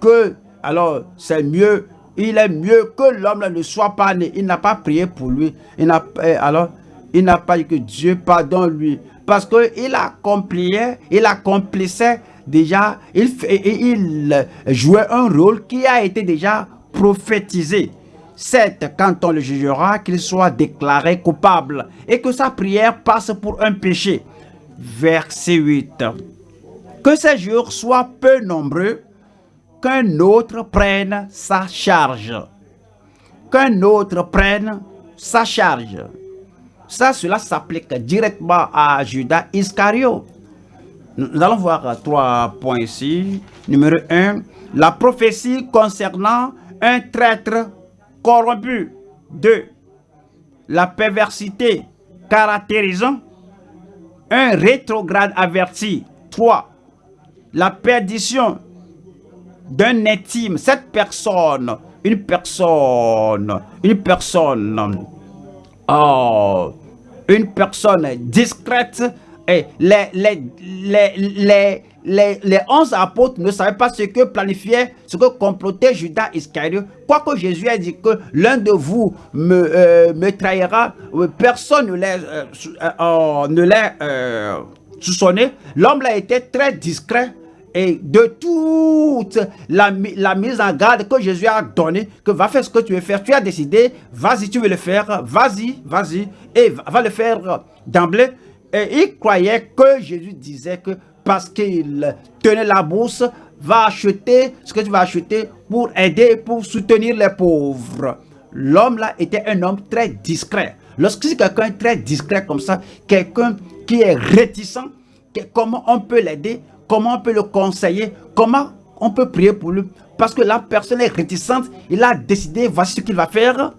que, alors, c'est mieux, il est mieux que l'homme ne soit pas né. Il n'a pas prié pour lui. Il n'a, euh, alors, il n'a pas dit que Dieu pardonne lui. Parce qu'il accomplissait, il accomplissait déjà, il, il jouait un rôle qui a été déjà prophétisé. C'est quand on le jugera qu'il soit déclaré coupable et que sa prière passe pour un péché. Verset 8. Que ces jours soient peu nombreux, qu'un autre prenne sa charge. Qu'un autre prenne sa charge. Ça, cela s'applique directement à Judas Iscariot. Nous allons voir trois points ici. Numéro un, la prophétie concernant un traître corrompu. Deux, la perversité caractérisant un rétrograde averti. Trois, la perdition d'un intime. Cette personne, une personne, une personne, oh, une personne discrète et les, les, les, les, les, onze apôtres ne savaient pas ce que planifiait, ce que complotait Judas Iscariot. Quoique Jésus a dit que l'un de vous me, euh, me trahira, euh, personne ne l'a euh, soupçonné. L'homme a été très discret et de toute la, mise en garde que Jésus a donnée, que va faire ce que tu veux faire, tu as décidé, vas-y, tu veux le faire, vas-y, vas-y, et va le faire d'emblée. Et il croyait que Jésus disait que parce qu'il tenait la bourse, va acheter ce que tu vas acheter pour aider, pour soutenir les pauvres. L'homme là était un homme très discret. Lorsque c'est quelqu'un très discret comme ça, quelqu'un qui est réticent, comment on peut l'aider, comment on peut le conseiller, comment on peut prier pour lui? Parce que la personne est réticente, il a décidé, voici ce qu'il va faire.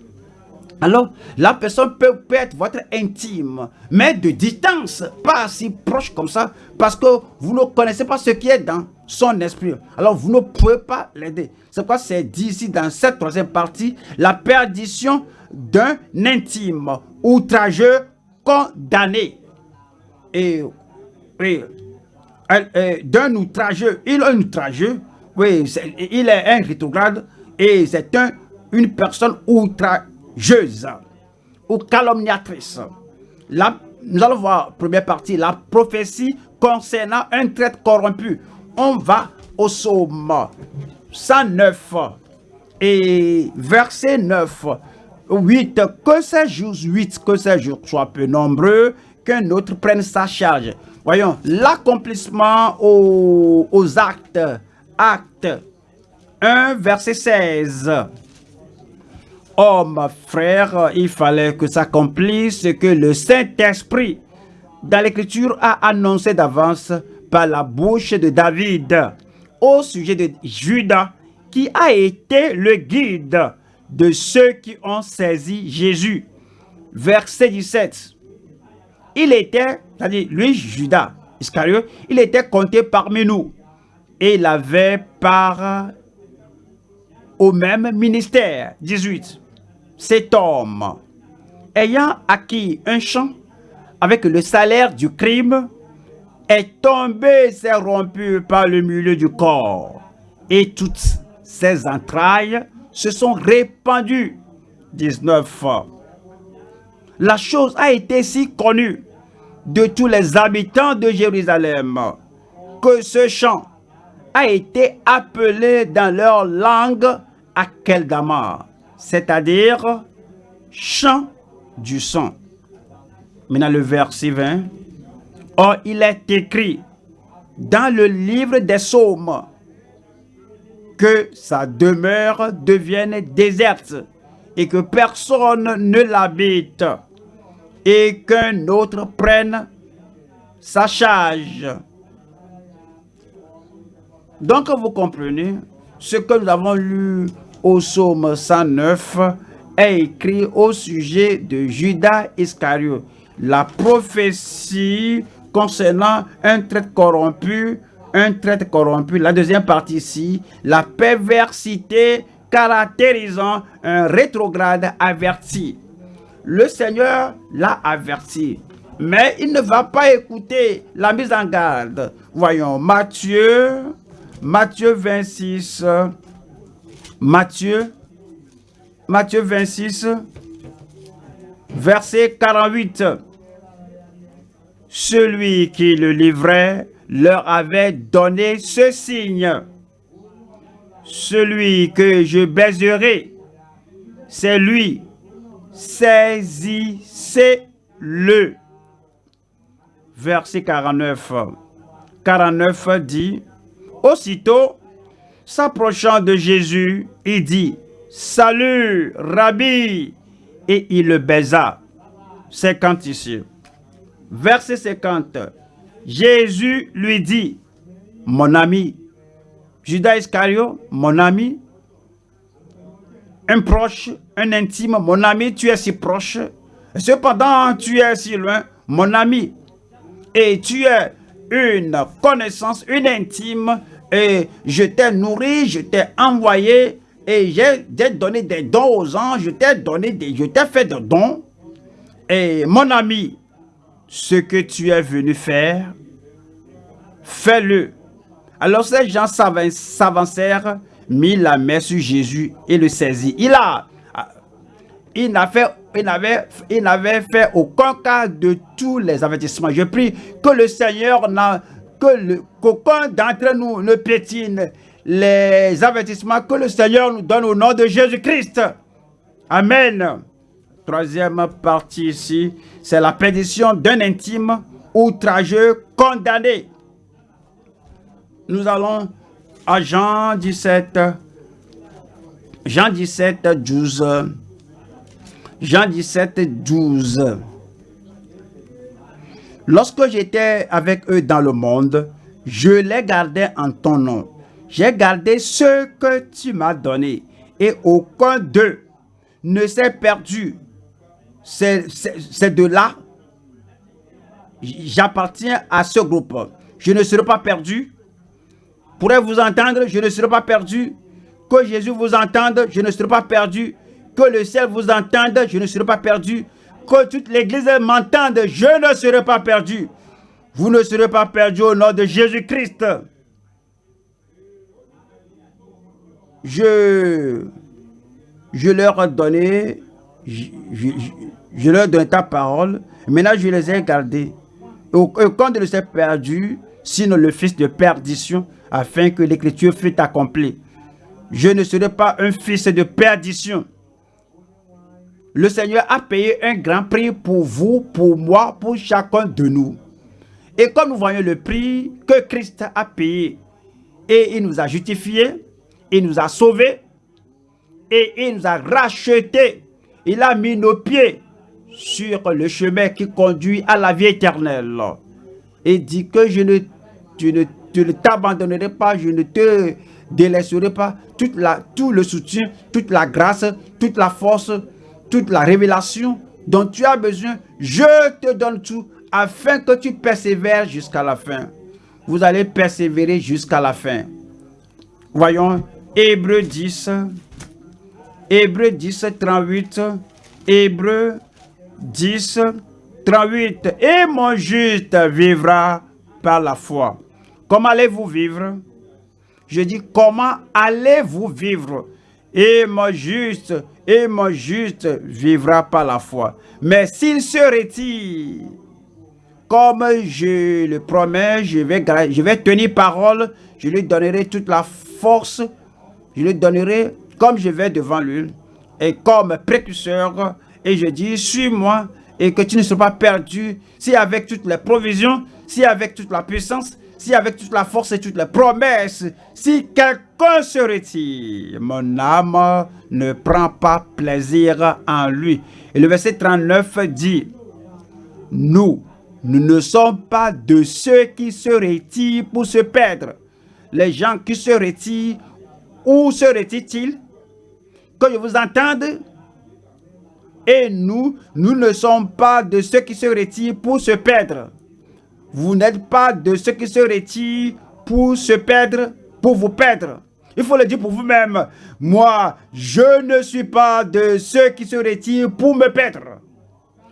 Alors, la personne peut, être votre intime, mais de distance, pas si proche comme ça, parce que vous ne connaissez pas ce qui est dans son esprit. Alors, vous ne pouvez pas l'aider. C'est quoi c'est dit ici dans cette troisième partie, la perdition d'un intime outrageux condamné. Et, d'un outrageux, il est un outrageux, oui, il est un rétrograde, et c'est un, une personne outrageuse ou calomniatrice. La, nous allons voir, première partie, la prophétie concernant un traite corrompu. On va au psaume 109 et verset 9. 8. Que ces jours 8, que ces jours soient peu nombreux, qu'un autre prenne sa charge. Voyons, l'accomplissement aux, actes. Acte 1, verset 16. Oh, ma frère, il fallait que s'accomplisse ce que le Saint-Esprit dans l'Écriture a annoncé d'avance par la bouche de David au sujet de Judas qui a été le guide de ceux qui ont saisi Jésus. Verset 17. Il était, c'est-à-dire lui, Judas Iscariot, il était compté parmi nous et il avait part au même ministère. 18 cet homme, ayant acquis un champ avec le salaire du crime, est tombé, s'est rompu par le milieu du corps, et toutes ses entrailles se sont répandues. 19. La chose a été si connue de tous les habitants de Jérusalem que ce champ a été appelé dans leur langue Akeldama, c'est-à-dire chant du sang. Maintenant le verset 20. Or il est écrit dans le livre des psaumes que sa demeure devienne déserte et que personne ne l'habite et qu'un autre prenne sa charge. Donc vous comprenez ce que nous avons lu au psaume 109 est écrit au sujet de Judas Iscariot. La prophétie concernant un traite corrompu, un traite corrompu. La deuxième partie ici, la perversité caractérisant un rétrograde averti. Le Seigneur l'a averti, mais il ne va pas écouter la mise en garde. Voyons, Matthieu, Matthieu 26, Matthieu, Matthieu 26, verset 48. Celui qui le livrait leur avait donné ce signe. Celui que je baiserai, c'est lui. Saisissez-le. Verset 49. 49 dit, Aussitôt, s'approchant de Jésus, il dit, Salut, Rabbi, et il le baisa. 50 ici. Verset 50. Jésus lui dit, Mon ami, Judas Iscario, mon ami, un proche, un intime, mon ami, tu es si proche. Cependant, tu es si loin, mon ami. Et tu es une connaissance, une intime. Et je t'ai nourri, je t'ai envoyé et j'ai donné des dons aux anges, je t'ai donné des, je t'ai fait des dons. Et mon ami, ce que tu es venu faire, fais-le. Alors ces gens s'avancèrent, mit la main sur Jésus et le saisit. Il a, il n'avait, fait aucun cas de tous les avertissements. Je prie que le Seigneur n'a, que qu'aucun d'entre nous ne pétine les avertissements que le Seigneur nous donne au nom de Jésus-Christ. Amen. Troisième partie ici, c'est la pétition d'un intime outrageux condamné. Nous allons à Jean 17, Jean 17, 12. Jean 17, 12. Lorsque j'étais avec eux dans le monde, je les gardais en ton nom. J'ai gardé ce que tu m'as donné et aucun d'eux ne s'est perdu. C'est de là, j'appartiens à ce groupe. Je ne serai pas perdu. Pourrais vous entendre, je ne serai pas perdu. Que Jésus vous entende, je ne serai pas perdu. Que le ciel vous entende, je ne serai pas perdu. Que toute l'église m'entende, je ne serai pas perdu. Vous ne serez pas perdu au nom de Jésus-Christ. je, je leur ai donné, je, leur ai ta parole. Maintenant, je les ai gardés. Aucun de s'est perdu, sinon le fils de perdition, afin que l'écriture fût accomplie. Je ne serai pas un fils de perdition. Le Seigneur a payé un grand prix pour vous, pour moi, pour chacun de nous. Et comme nous voyons le prix que Christ a payé, et il nous a justifiés, il nous a sauvés et il nous a rachetés. Il a mis nos pieds sur le chemin qui conduit à la vie éternelle. Et dit que je ne, ne, t'abandonnerai pas, je ne te délaisserai pas. Tout le soutien, toute la grâce, toute la force, toute la révélation dont tu as besoin, je te donne tout afin que tu persévères jusqu'à la fin. Vous allez persévérer jusqu'à la fin. Voyons Hébreu 10, Hébreu 10, 38, Hébreu 10, 38. Et mon juste vivra par la foi. Comment allez-vous vivre? Je dis, comment allez-vous vivre? Et mon juste, et mon juste vivra par la foi. Mais s'il se retire, comme je le promets, je vais, je vais tenir parole, je lui donnerai toute la force je lui donnerai comme je vais devant lui et comme précurseur et je dis suis-moi et que tu ne sois pas perdu si avec toutes les provisions, si avec toute la puissance, si avec toute la force et toutes les promesses, si quelqu'un se retire, mon âme ne prend pas plaisir en lui. Et le verset 39 dit, nous, nous ne sommes pas de ceux qui se retirent pour se perdre. Les gens qui se retirent où serait-il que je vous entende? Et nous, nous ne sommes pas de ceux qui se retirent pour se perdre. Vous n'êtes pas de ceux qui se retirent pour se perdre, pour vous perdre. Il faut le dire pour vous-même. Moi, je ne suis pas de ceux qui se retirent pour me perdre,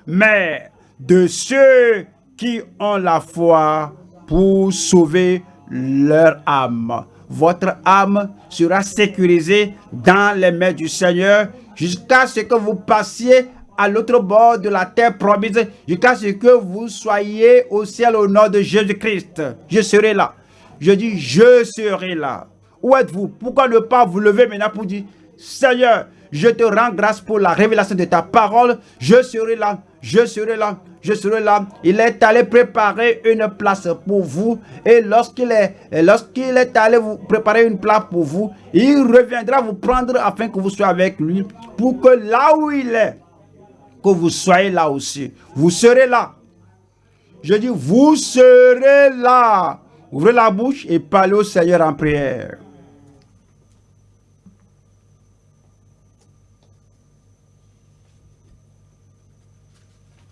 mais de ceux qui ont la foi pour sauver leur âme votre âme sera sécurisée dans les mains du Seigneur jusqu'à ce que vous passiez à l'autre bord de la terre promise, jusqu'à ce que vous soyez au ciel au nom de Jésus-Christ. Je serai là. Je dis, je serai là. Où êtes-vous? Pourquoi ne pas vous lever maintenant pour dire, Seigneur, je te rends grâce pour la révélation de ta parole. Je serai là, je serai là, je serai là. Il est allé préparer une place pour vous. Et lorsqu'il est, lorsqu'il est allé vous préparer une place pour vous, il reviendra vous prendre afin que vous soyez avec lui. Pour que là où il est, que vous soyez là aussi. Vous serez là. Je dis, vous serez là. Ouvrez la bouche et parlez au Seigneur en prière.